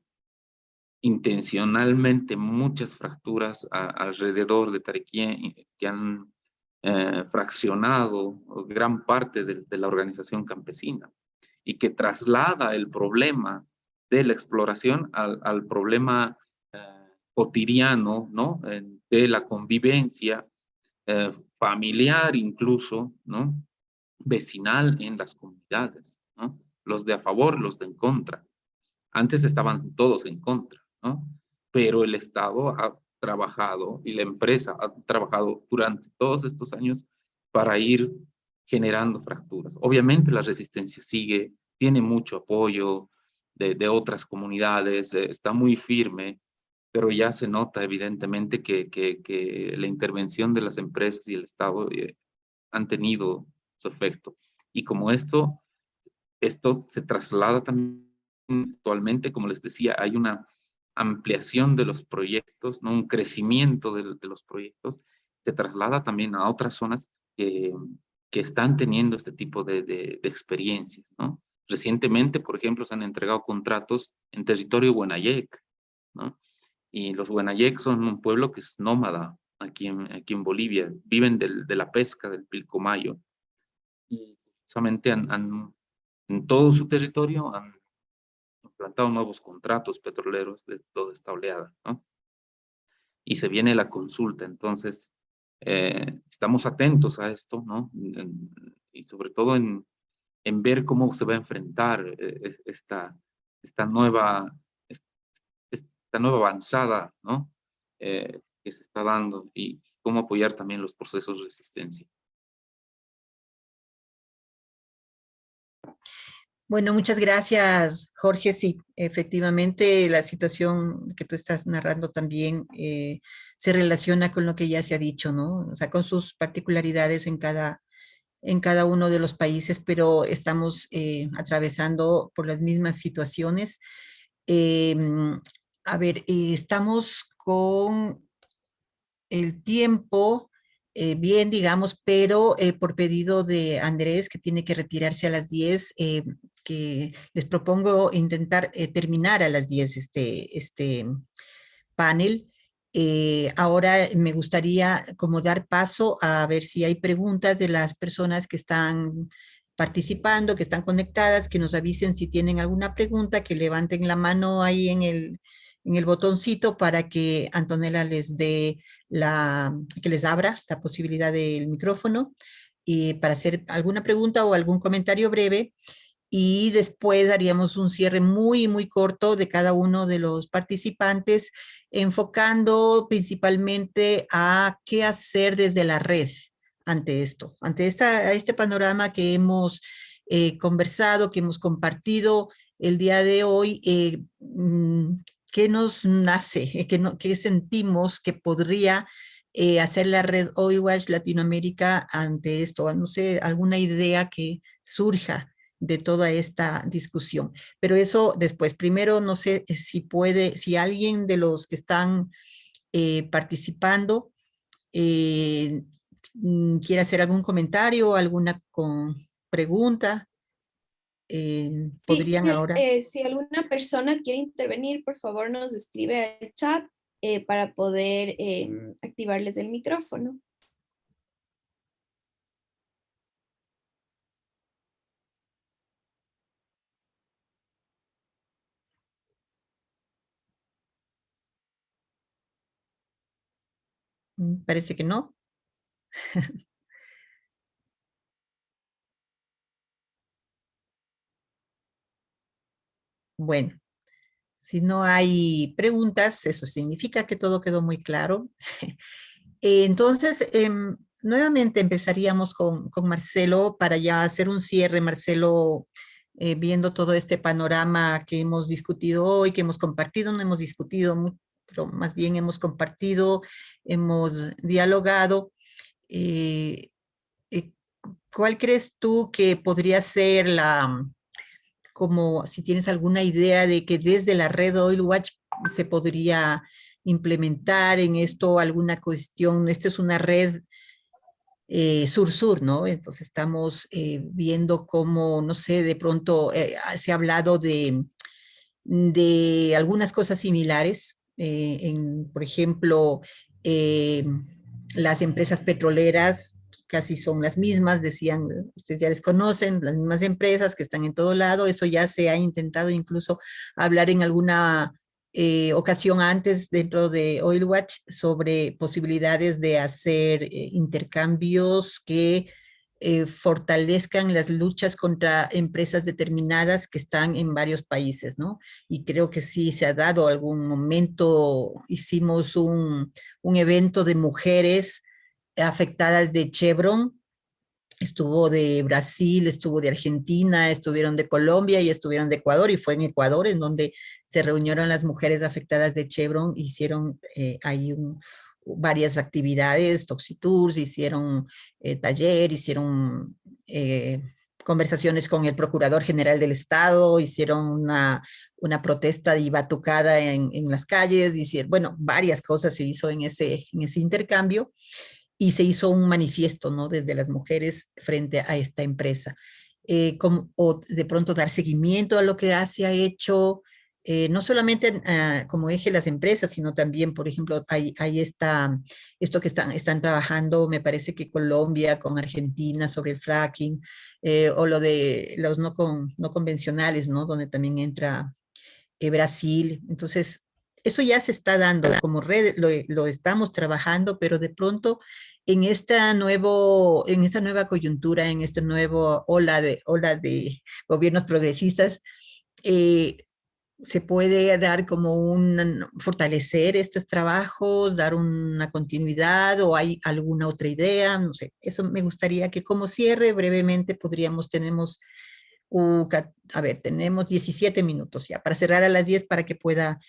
intencionalmente muchas fracturas alrededor de Tariquía que han eh, fraccionado gran parte de, de la organización campesina y que traslada el problema de la exploración al, problema eh, cotidiano, ¿no? de la convivencia eh, familiar incluso, ¿no? vecinal en las comunidades, ¿no? los de a favor, los de en contra. Antes estaban todos en contra, ¿no? pero el Estado ha trabajado y la empresa ha trabajado durante todos estos años para ir generando fracturas. Obviamente la resistencia sigue, tiene mucho apoyo de, otras comunidades, eh, está muy firme, pero ya se nota evidentemente que, que, la intervención de las empresas y el Estado eh, han tenido su efecto. Y como esto, esto se traslada también actualmente, como les decía, hay una ampliación de los proyectos, ¿no? un crecimiento de, los proyectos, se traslada también a otras zonas que, que están teniendo este tipo de, de, experiencias, ¿no? Recientemente, por ejemplo, se han entregado contratos en territorio Huenayec, ¿no? Y los Huenayec son un pueblo que es nómada aquí en, aquí en Bolivia, viven del, de la pesca del pilcomayo. Y solamente han, han, en todo su territorio han implantado nuevos contratos petroleros de toda esta oleada, ¿no? Y se viene la consulta, entonces eh, estamos atentos a esto, ¿no? y sobre todo en, en, ver cómo se va a enfrentar eh, esta, esta, nueva, esta nueva avanzada, ¿no? Eh, que se está dando y cómo apoyar también los procesos de resistencia. Bueno, muchas gracias, Jorge. Sí, efectivamente, la situación que tú estás narrando también eh, se relaciona con lo que ya se ha dicho, ¿no? O sea, con sus particularidades en cada, en cada uno de los países, pero estamos eh, atravesando por las mismas situaciones. Em, a ver, eh, estamos con el tiempo bien, digamos, pero por pedido de Andrés, que tiene que retirarse a las 10, eh, que les propongo intentar terminar a las 10 este, este panel. ahora me gustaría como dar paso a ver si hay preguntas de las personas que están participando, que están conectadas, que nos avisen si tienen alguna pregunta, que levanten la mano ahí en el, en el botoncito para que Antonella les dé la, que les abra la posibilidad del micrófono y para hacer alguna pregunta o algún comentario breve y después haríamos un cierre muy, muy corto de cada uno de los participantes, enfocando principalmente a qué hacer desde la red ante esto, ante esta, este panorama que hemos eh, conversado, que hemos compartido el día de hoy, eh, mm, ¿Qué nos nace? ¿Qué, no, qué sentimos que podría eh, hacer la red OIWASH Latinoamérica ante esto? No sé, alguna idea que surja de toda esta discusión. Pero eso después, primero no sé si puede, si alguien de los que están eh, participando eh, mm, quiere hacer algún comentario, alguna con pregunta. Eh, podrían ahora... Eh, si alguna persona quiere intervenir, por favor nos escribe al chat eh, para poder em, activarles el micrófono. Parece que no. Bueno, Si no hay preguntas, eso significa que todo quedó muy claro. Entonces, em, nuevamente empezaríamos con, con, Marcelo para ya hacer un cierre. Marcelo, eh, viendo todo este panorama que hemos discutido hoy, que hemos compartido, no hemos discutido, pero más bien hemos compartido, hemos dialogado. Eh, eh, ¿Cuál crees tú que podría ser la, como si tienes alguna idea de que desde la red Oil Watch se podría implementar en esto alguna cuestión? Esta es una red eh, sur-sur, ¿no? Entonces estamos viendo cómo, no sé, de pronto se ha hablado de, de algunas cosas similares, en, por ejemplo, las empresas petroleras casi son las mismas, decían, ustedes ya les conocen, las mismas empresas que están en todo lado, eso ya se ha intentado incluso hablar en alguna eh, ocasión antes dentro de Oil Watch sobre posibilidades de hacer eh, intercambios que eh, fortalezcan las luchas contra empresas determinadas que están en varios países, ¿no? Y creo que sí se ha dado algún momento, hicimos un, un evento de mujeres afectadas de Chevron, estuvo de Brasil, estuvo de Argentina, estuvieron de Colombia y estuvieron de Ecuador, y fue en Ecuador en donde se reunieron las mujeres afectadas de Chevron, hicieron eh, ahí varias actividades, toxitours, hicieron eh, taller, hicieron eh, conversaciones con el Procurador General del Estado, hicieron una, una protesta y batucada en, en las calles, hicieron, bueno, varias cosas se hizo en ese, en ese intercambio y se hizo un manifiesto ¿no? desde las mujeres frente a esta empresa. Eh, como, o de pronto dar seguimiento a lo que se ha hecho, eh, no solamente ah, como eje las empresas, sino también, por ejemplo, hay, hay esta, esto que están, están trabajando, me parece que Colombia con Argentina sobre el fracking, eh, o lo de los no, con, no convencionales, ¿no? donde también entra Brasil. Entonces, eso ya se está dando como red, lo, estamos trabajando, pero de pronto en esta, nuevo, en esta nueva coyuntura, en esta nueva ola de, ola de gobiernos progresistas, eh, se puede dar como un, fortalecer estos trabajos, dar una continuidad o hay alguna otra idea, no sé, eso me gustaría que como cierre brevemente podríamos, tenemos, a ver, tenemos 17 minutos ya para cerrar a las 10 para que pueda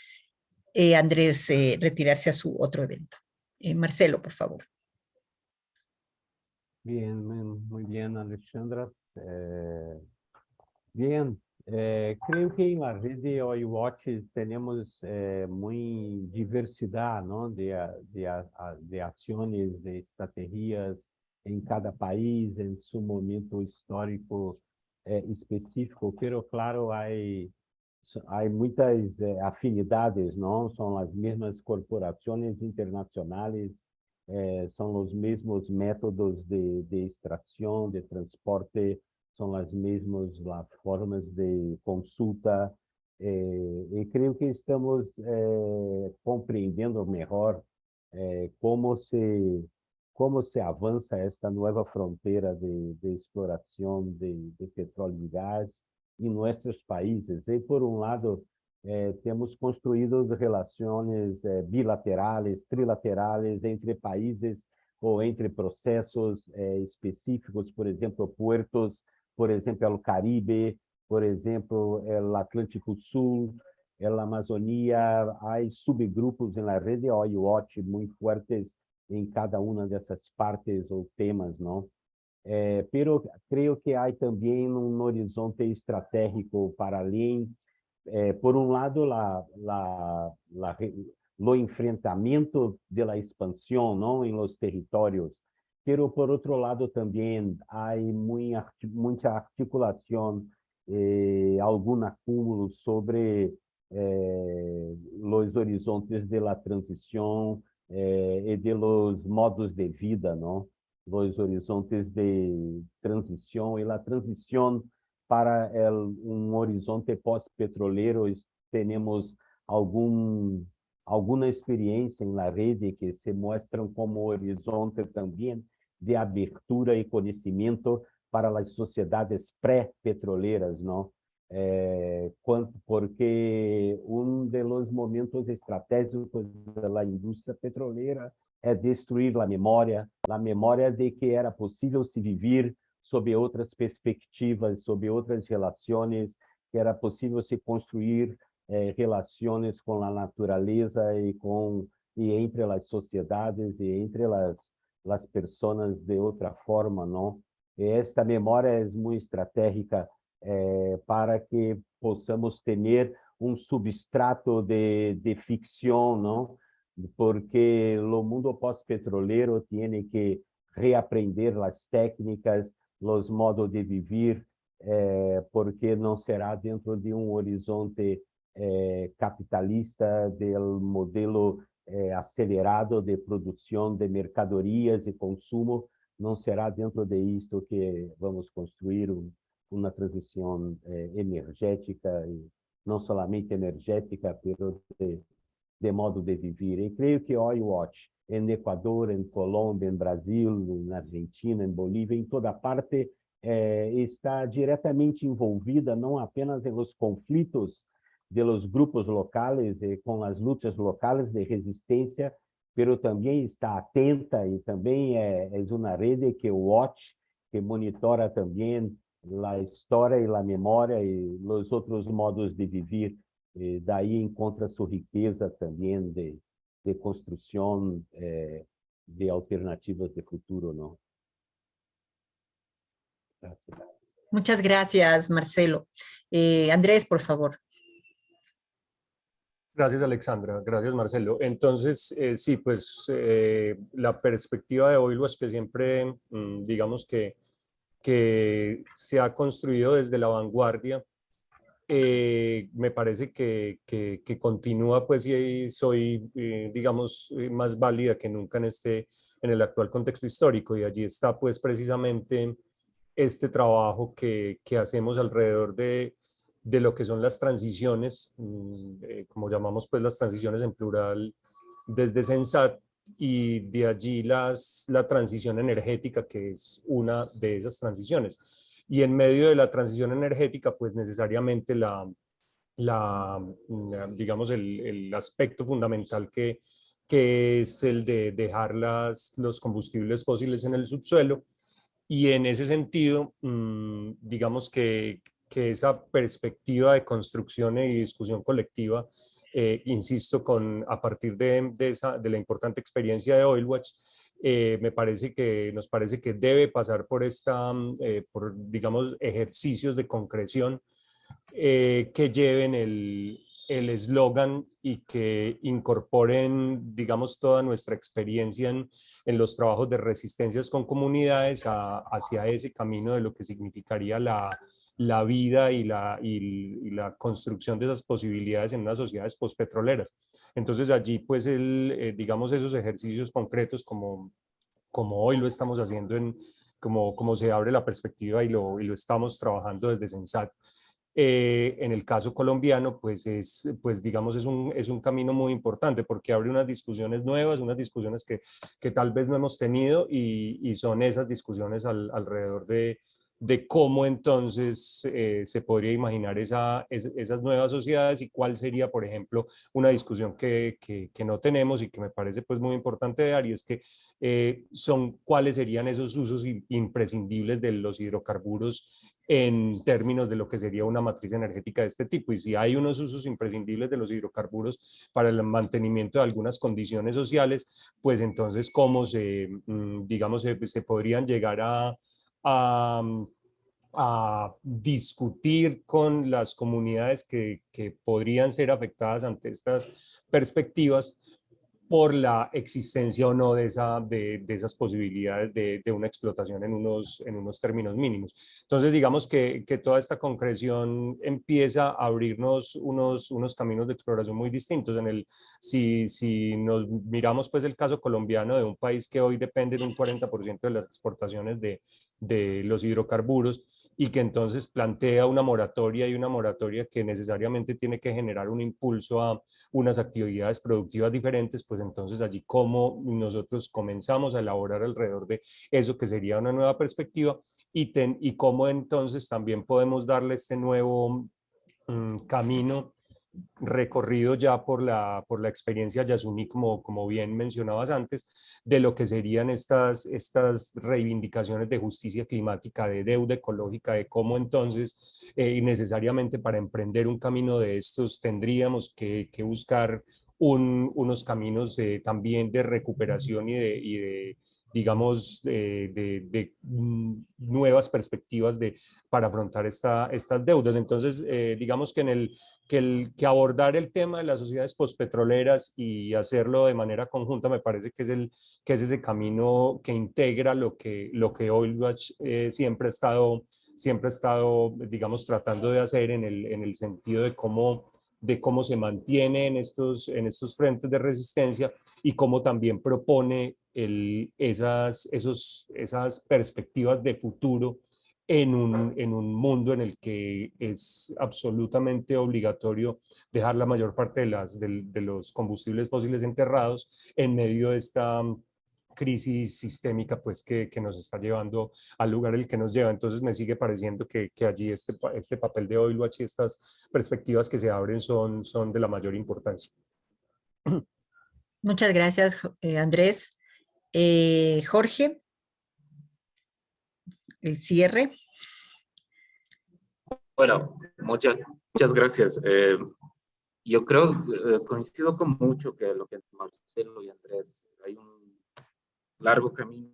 eh, Andrés eh, retirarse a su otro evento. Eh, Marcelo, por favor. Bien, muy bien, Alexandra. bien, creo que en la red de OiWatch tenemos muy diversidad ¿no? de, de, de acciones, de cada país, en su momento histórico específico, pero claro, há muitas afinidades? São as mesmas corporações internacionais, são os mesmos métodos de, de de transporte, são as mesmas las formas de consulta, eh, e creio que estamos eh, compreendendo melhor eh, como se como se avança esta nova fronteira de, de exploração de, de petróleo e gás, em nossos países. E, por um lado, temos construído relações bilaterais, trilaterais entre países ou entre processos específicos, por exemplo, puertos, por exemplo, o Caribe, por exemplo, o Atlântico Sul, a Amazônia, há subgrupos na rede Watch muito fortes em cada uma dessas partes ou temas, não? Eh, pero creo que hay también un horizonte estratégico para além. Eh, por un lado, la, la, la, lo enfrentamiento de la expansión ¿no? en los territorios, pero por otro lado también hay muy, mucha articulación, eh, algún acúmulo sobre eh, los horizontes de la transición eh, y de los modos de vida, ¿no? los horizontes de transição e a transição para el, um horizonte pós-petrolero, temos algum alguma experiência na rede que se mostram como horizonte também de abertura e conhecimento para as sociedades pré-petroleras, não? eh, porque um dos momentos estratégicos da indústria petroleira é destruir a memória, a memória de que era possível se viver sob outras perspectivas, sob outras relações, que era possível se construir eh, relações com a natureza e com e entre as sociedades e entre as as pessoas de outra forma, não? Esta memória é muito estratégica eh, para que possamos ter um substrato de, de ficção, não? Porque o mundo pós-petrolero tem que reaprender as técnicas, os modos de viver, eh, porque não será dentro de um horizonte eh, capitalista do modelo eh, acelerado de produção de mercadorias e consumo, não será dentro de isto que vamos construir um, uma transição eh, energética, e não somente energética, mas de, de, modo de viver. E creio que Oil Watch, em Equador, em Colômbia, em Brasil, na Argentina, em Bolívia, em toda parte, eh, está diretamente envolvida não apenas nos conflitos de grupos locales e com as lutas locais de resistência, pero também está atenta e também é, é uma rede que Watch, que monitora também a história e a memória e os outros modos de viver. E daí encontra sua riqueza também de, de construção eh, de alternativas de futuro, não? Muchas gracias, Marcelo. Eh, Andrés, por favor. Gracias, Alexandra. Gracias, Marcelo. Entonces, eh, sí, pues eh, la perspectiva de Oilo es que siempre, mm, digamos que, se ha construido desde la vanguardia. Eh, me parece que, que, que, continúa, pues, y soy, digamos, más válida que nunca en, este, en el actual contexto histórico. Y allí está, pues, precisamente este trabajo que, que hacemos alrededor de de lo que son las transiciones, mm, eh, como llamamos pues las transiciones en plural desde Sensat, y de allí las, la transición energética, que es una de esas transiciones. Y en medio de la transición energética, pues necesariamente la, la mm, digamos, el, el aspecto fundamental que, que es el de dejar las, los combustibles fósiles en el subsuelo. Y en ese sentido, mm, digamos que que esa perspectiva de construcción y discusión colectiva, eh, insisto, con, a partir de, de, esa, de la importante experiencia de Oilwatch, eh, me parece que, nos parece que debe pasar por, esta, eh, por digamos, ejercicios de concreción que lleven el eslogan y que incorporen, digamos, toda nuestra experiencia en, en los trabajos de resistencias con comunidades hacia ese camino de lo que significaría la, la vida y la, y, la construcción de esas posibilidades en unas sociedades postpetroleras. Entonces allí, pues, el, eh, digamos, esos ejercicios concretos como, como hoy lo estamos haciendo, en, como, como se abre la perspectiva y lo, y lo estamos trabajando desde Sensat, eh, en el caso colombiano, pues, es, pues digamos, es un, es un camino muy importante porque abre unas discusiones nuevas, unas discusiones que, que tal vez no hemos tenido y, y son esas discusiones alrededor de, de cómo entonces eh, se podría imaginar esa, esas nuevas sociedades y cuál sería, por ejemplo, una discusión que, que, no tenemos y que me parece pues muy importante dar y es que eh, son cuáles serían esos usos imprescindibles de los hidrocarburos en términos de lo que sería una matriz energética de este tipo. Y si hay unos usos imprescindibles de los hidrocarburos para el mantenimiento de algunas condiciones sociales, pues entonces cómo se, mm, digamos, se podrían llegar a, a, discutir con las comunidades que, podrían ser afectadas ante estas perspectivas por la existencia o no de, esa, de, de esas posibilidades de, de, una explotación en unos, en unos términos mínimos. Entonces, digamos que, que, toda esta concreción empieza a abrirnos unos, unos caminos de exploración muy distintos. En el, si, si nos miramos pues el caso colombiano de un país que hoy depende de un 40% de las exportaciones de, de los hidrocarburos y que entonces plantea una moratoria y una moratoria que necesariamente tiene que generar un impulso a unas actividades productivas diferentes, pues entonces allí como nosotros comenzamos a elaborar alrededor de eso que sería una nueva perspectiva y, ten, y cómo entonces también podemos darle este nuevo mm, camino recorrido ya por la, por la experiencia Yasuní, como, como bien mencionabas antes, de lo que serían estas, estas reivindicaciones de justicia climática, de deuda ecológica, de cómo entonces eh, necesariamente para emprender un camino de estos tendríamos que, que buscar un, unos caminos también de recuperación y de, y de digamos, de, de, mm, nuevas perspectivas de, para afrontar esta, estas deudas. Entonces, eh, digamos que, en el, que, el, que abordar el tema de las sociedades postpetroleras y hacerlo de manera conjunta me parece que es, el, que es ese camino que integra lo que, lo que eh, siempre ha estado siempre ha estado, digamos, tratando de hacer en el, en el sentido de cómo de cómo se mantiene en estos, en estos frentes de resistencia y cómo también propone el, esas, esos, esas perspectivas de futuro en un, en un mundo en el que es absolutamente obligatorio dejar la mayor parte de, las, de, los combustibles fósiles enterrados en medio de esta crisis sistémica pues que, que, nos está llevando al lugar el que nos lleva. Entonces me sigue pareciendo que, que allí este, este papel de Oilwatch y estas perspectivas que se abren son, son de la mayor importancia. Muchas gracias, eh, Andrés. Eh, Jorge, el cierre. Bueno, muchas, muchas gracias. Eh, yo creo, eh, coincido con mucho que lo que Marcelo y Andrés, hay un largo camino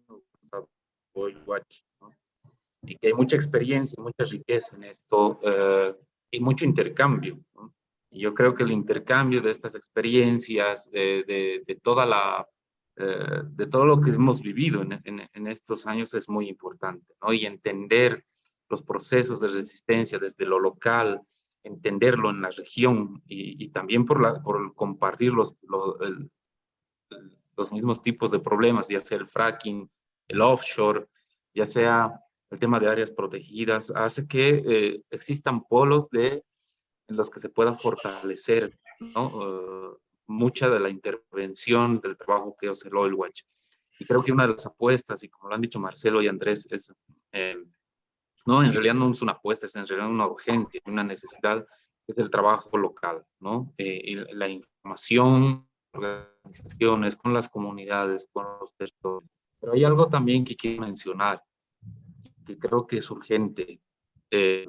Watch, ¿no? y que hay mucha experiencia, mucha riqueza en esto eh, y mucho intercambio. Y yo creo que el intercambio de estas experiencias, de, de toda la, eh, de todo lo que hemos vivido en, estos años es muy importante, ¿no? Y entender los procesos de resistencia desde lo local, entenderlo en la región y, también por, compartir los, los mismos tipos de problemas, ya sea el fracking, el offshore, ya sea el tema de áreas protegidas, hace que eh, existan polos de, en los que se pueda fortalecer uh, mucha de la intervención del trabajo que hace el Oil Watch. Y creo que una de las apuestas, y como lo han dicho Marcelo y Andrés, es, eh, no, en realidad no es una apuesta, es en realidad una urgente, una necesidad, es el trabajo local, ¿no? Eh, y la información, organizaciones, con las comunidades, con los territorios. Pero hay algo también que quiero mencionar, que creo que es urgente, eh,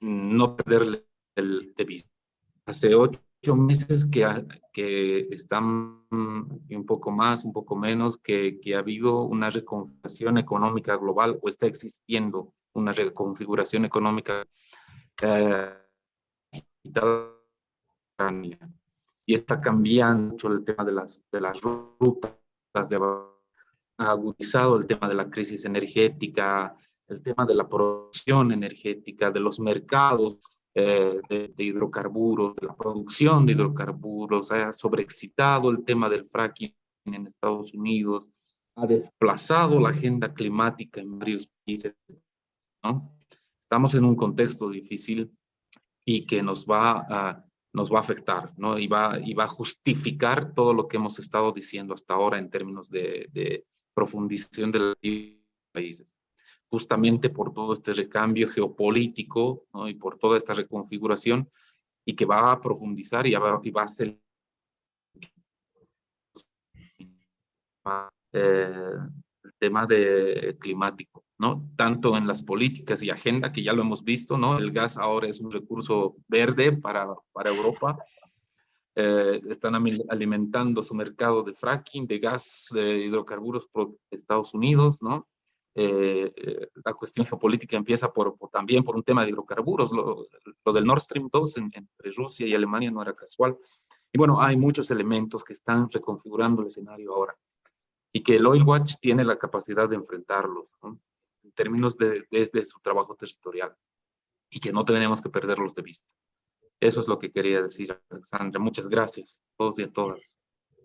no perderle el de vista. Hace ocho meses que, que están un poco más, un poco menos, que, que ha habido una reconfiguración económica global o está existiendo una reconfiguración económica eh, y está cambiando mucho el tema de las, de las rutas, de, ha agudizado el tema de la crisis energética, el tema de la producción energética, de los mercados eh, de, de, hidrocarburos, de la producción de hidrocarburos, ha sobreexcitado el tema del fracking en Estados Unidos, ha desplazado la agenda climática en varios países. ¿no? Estamos en un contexto difícil y que nos va a nos va a afectar, ¿no? Y va, y va a justificar todo lo que hemos estado diciendo hasta ahora en términos de, de profundización de los países. Justamente por todo este recambio geopolítico y por toda esta reconfiguración y que va a profundizar y va, y va a ser eh, el tema de climático. ¿no? Tanto en las políticas y agenda, que ya lo hemos visto, ¿no? El gas ahora es un recurso verde para, para Europa. Eh, están alimentando su mercado de fracking, de gas, de hidrocarburos por Estados Unidos, ¿no? Eh, eh, la cuestión geopolítica empieza por, por, también por un tema de hidrocarburos. Lo, lo del Nord Stream 2 en, entre Rusia y Alemania no era casual. Y bueno, hay muchos elementos que están reconfigurando el escenario ahora y que el Oil Watch tiene la capacidad de enfrentarlos. ¿no? términos de, desde su trabajo territorial y que no tenemos que perderlos de vista. Eso es lo que quería decir, Alexandra. Muchas gracias a todos y a todas.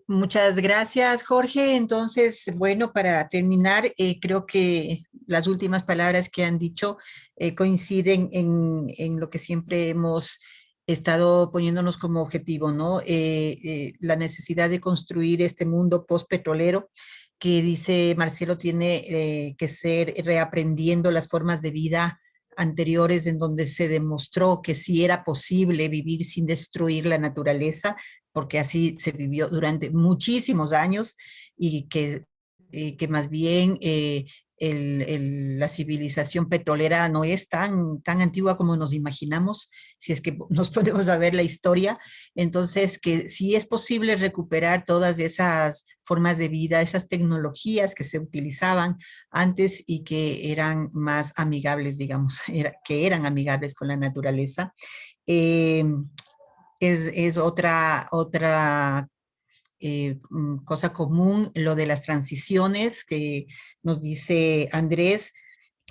Muchas gracias, Jorge. Entonces, bueno, para terminar, eh, creo que las últimas palabras que han dicho eh, coinciden en, en, lo que siempre hemos estado poniéndonos como objetivo, ¿no? Eh, la necesidad de construir este mundo post-petrolero que dice Marcelo tiene que ser reaprendiendo las formas de vida anteriores en donde se demostró que sí era posible vivir sin destruir la naturaleza, porque así se vivió durante muchísimos años y que, que más bien eh, el, la civilización petrolera no es tan, tan antigua como nos imaginamos, si es que nos ponemos a ver la historia, entonces que sí es posible recuperar todas esas formas de vida, esas tecnologías que se utilizaban antes y que eran más amigables, digamos, que eran amigables con la naturaleza. Eh, es, es, otra, otra eh, mm, cosa común, lo de las transiciones que nos dice Andrés,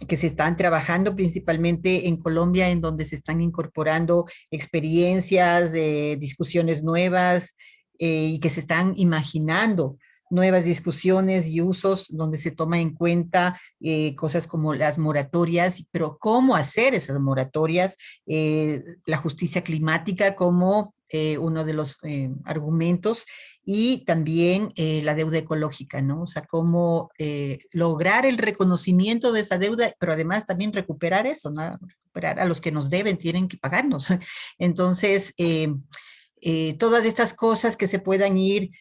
que se están trabajando principalmente en Colombia, en donde se están incorporando experiencias, de discusiones nuevas eh, y que se están imaginando nuevas discusiones y usos donde se toma en cuenta eh, cosas como las moratorias, pero cómo hacer esas moratorias, la justicia climática como uno de los argumentos y también eh, la deuda ecológica, ¿no? O sea, cómo eh, lograr el reconocimiento de esa deuda, pero además también recuperar eso, ¿no? Recuperar a los que nos deben, tienen que pagarnos. Entonces, eh, todas estas cosas que se puedan ir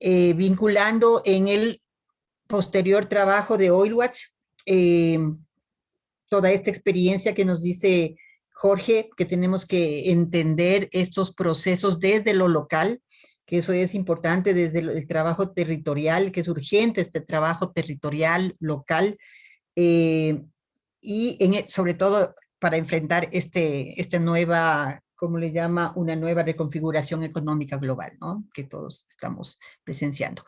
vinculando en el posterior trabajo de Oilwatch, toda esta experiencia que nos dice Jorge, que tenemos que entender estos procesos desde lo local, que eso es importante desde el, trabajo territorial, que es urgente este trabajo territorial, local, eh, y e, sobre todo para enfrentar este, esta nueva, como le llama, una nueva reconfiguración económica global, ¿no? Que todos estamos presenciando.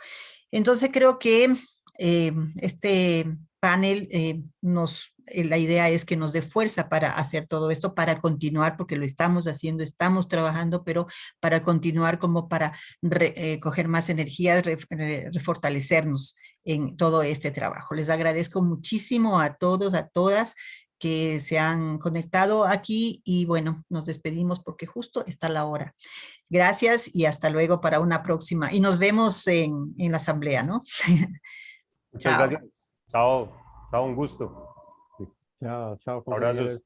Entonces creo que eh, este panel eh, nos, eh, la idea es que nos dé fuerza para hacer todo esto, para continuar, porque lo estamos haciendo, estamos trabajando, pero para continuar como para eh, coger más energía, refortalecernos en todo este trabajo. Les agradezco muchísimo a todos, a todas que se han conectado aquí y bueno, nos despedimos porque justo está la hora. Gracias y hasta luego para una próxima. Y nos vemos en, en la asamblea, ¿no? Muchas gracias. Chao, chao, un gusto. Chao, chao. Abrazos.